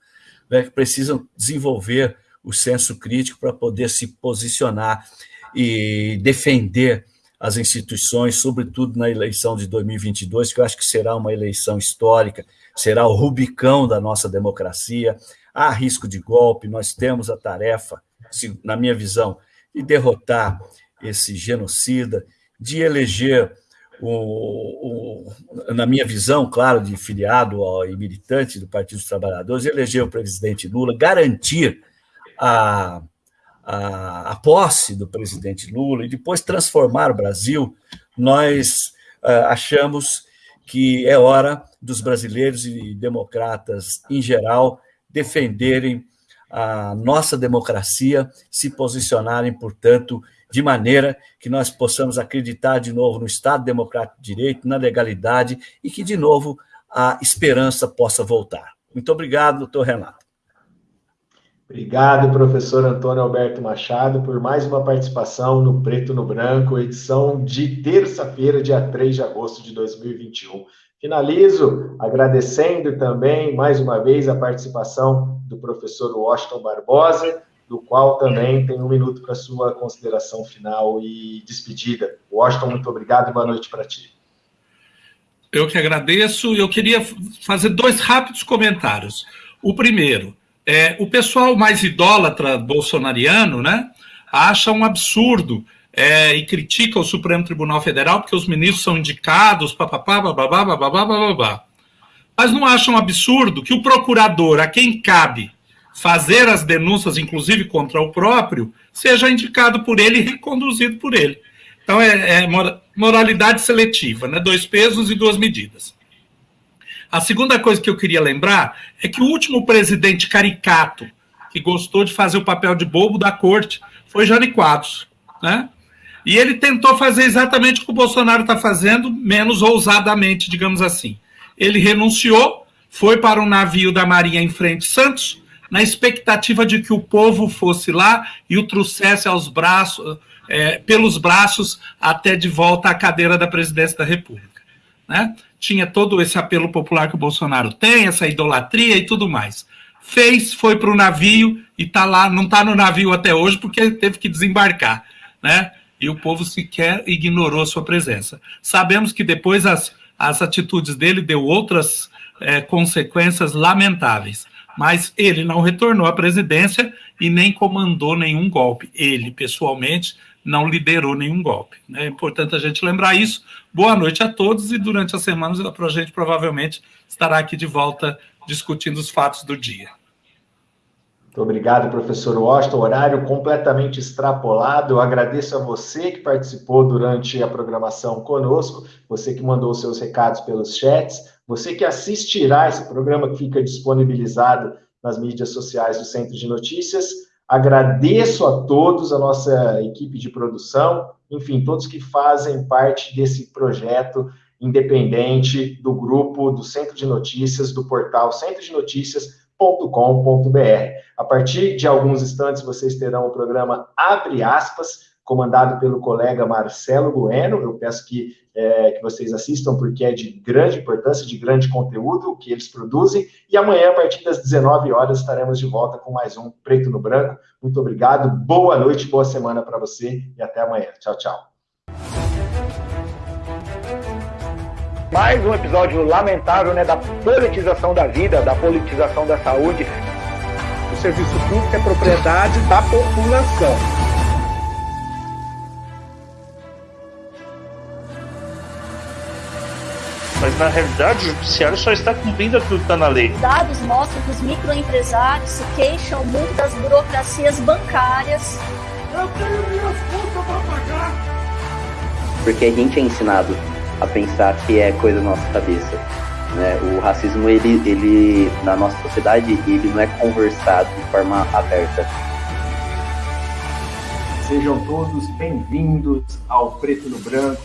né, que precisam desenvolver o senso crítico para poder se posicionar e defender as instituições, sobretudo na eleição de 2022, que eu acho que será uma eleição histórica, será o rubicão da nossa democracia. Há risco de golpe, nós temos a tarefa, na minha visão, de derrotar esse genocida, de eleger, o, o, na minha visão, claro, de filiado e militante do Partido dos Trabalhadores, eleger o presidente Lula, garantir a, a, a posse do presidente Lula e depois transformar o Brasil, nós uh, achamos que é hora dos brasileiros e democratas em geral defenderem a nossa democracia, se posicionarem, portanto, de maneira que nós possamos acreditar de novo no Estado Democrático de Direito, na legalidade e que, de novo, a esperança possa voltar. Muito obrigado, doutor Renato. Obrigado, professor Antônio Alberto Machado, por mais uma participação no Preto no Branco, edição de terça-feira, dia 3 de agosto de 2021. Finalizo agradecendo também, mais uma vez, a participação do professor Washington Barbosa, do qual também tem um minuto para sua consideração final e despedida. Washington, muito obrigado e boa noite para ti. Eu que agradeço. Eu queria fazer dois rápidos comentários. O primeiro, é, o pessoal mais idólatra bolsonariano, né, acha um absurdo é, e critica o Supremo Tribunal Federal porque os ministros são indicados, papapá, bababá, bababá, bababá. Mas não acham um absurdo que o procurador, a quem cabe fazer as denúncias, inclusive contra o próprio, seja indicado por ele e reconduzido por ele. Então é, é moralidade seletiva, né? dois pesos e duas medidas. A segunda coisa que eu queria lembrar é que o último presidente caricato que gostou de fazer o papel de bobo da corte foi Jânio Quadros, né? E ele tentou fazer exatamente o que o Bolsonaro está fazendo, menos ousadamente, digamos assim. Ele renunciou, foi para um navio da Marinha em frente Santos, na expectativa de que o povo fosse lá e o trouxesse aos braços, é, pelos braços até de volta à cadeira da presidência da República. Né? tinha todo esse apelo popular que o Bolsonaro tem, essa idolatria e tudo mais. Fez, foi para o navio e tá lá, não está no navio até hoje porque teve que desembarcar, né? E o povo sequer ignorou sua presença. Sabemos que depois as, as atitudes dele deu outras é, consequências lamentáveis, mas ele não retornou à presidência e nem comandou nenhum golpe. Ele, pessoalmente, não liderou nenhum golpe. É importante a gente lembrar isso. Boa noite a todos e durante as semanas a gente provavelmente estará aqui de volta discutindo os fatos do dia. Muito obrigado, professor Washington. Horário completamente extrapolado. Eu agradeço a você que participou durante a programação conosco, você que mandou seus recados pelos chats, você que assistirá esse programa que fica disponibilizado nas mídias sociais do Centro de Notícias. Agradeço a todos, a nossa equipe de produção, enfim, todos que fazem parte desse projeto independente do grupo do Centro de Notícias, do portal centrodenotícias.com.br. A partir de alguns instantes, vocês terão o programa Abre Aspas, comandado pelo colega Marcelo Bueno. Eu peço que, é, que vocês assistam, porque é de grande importância, de grande conteúdo que eles produzem. E amanhã, a partir das 19 horas, estaremos de volta com mais um Preto no Branco. Muito obrigado, boa noite, boa semana para você e até amanhã. Tchau, tchau. Mais um episódio lamentável né, da politização da vida, da politização da saúde. O serviço público é propriedade da população. Na realidade o judiciário só está cumprindo aquilo que está na lei. Dados mostram que os microempresários se queixam muito das burocracias bancárias. Eu tenho minhas contas para pagar. Porque a gente é ensinado a pensar que é coisa da nossa cabeça. Né? O racismo, ele, ele, na nossa sociedade, ele não é conversado de forma aberta. Sejam todos bem-vindos ao Preto no Branco,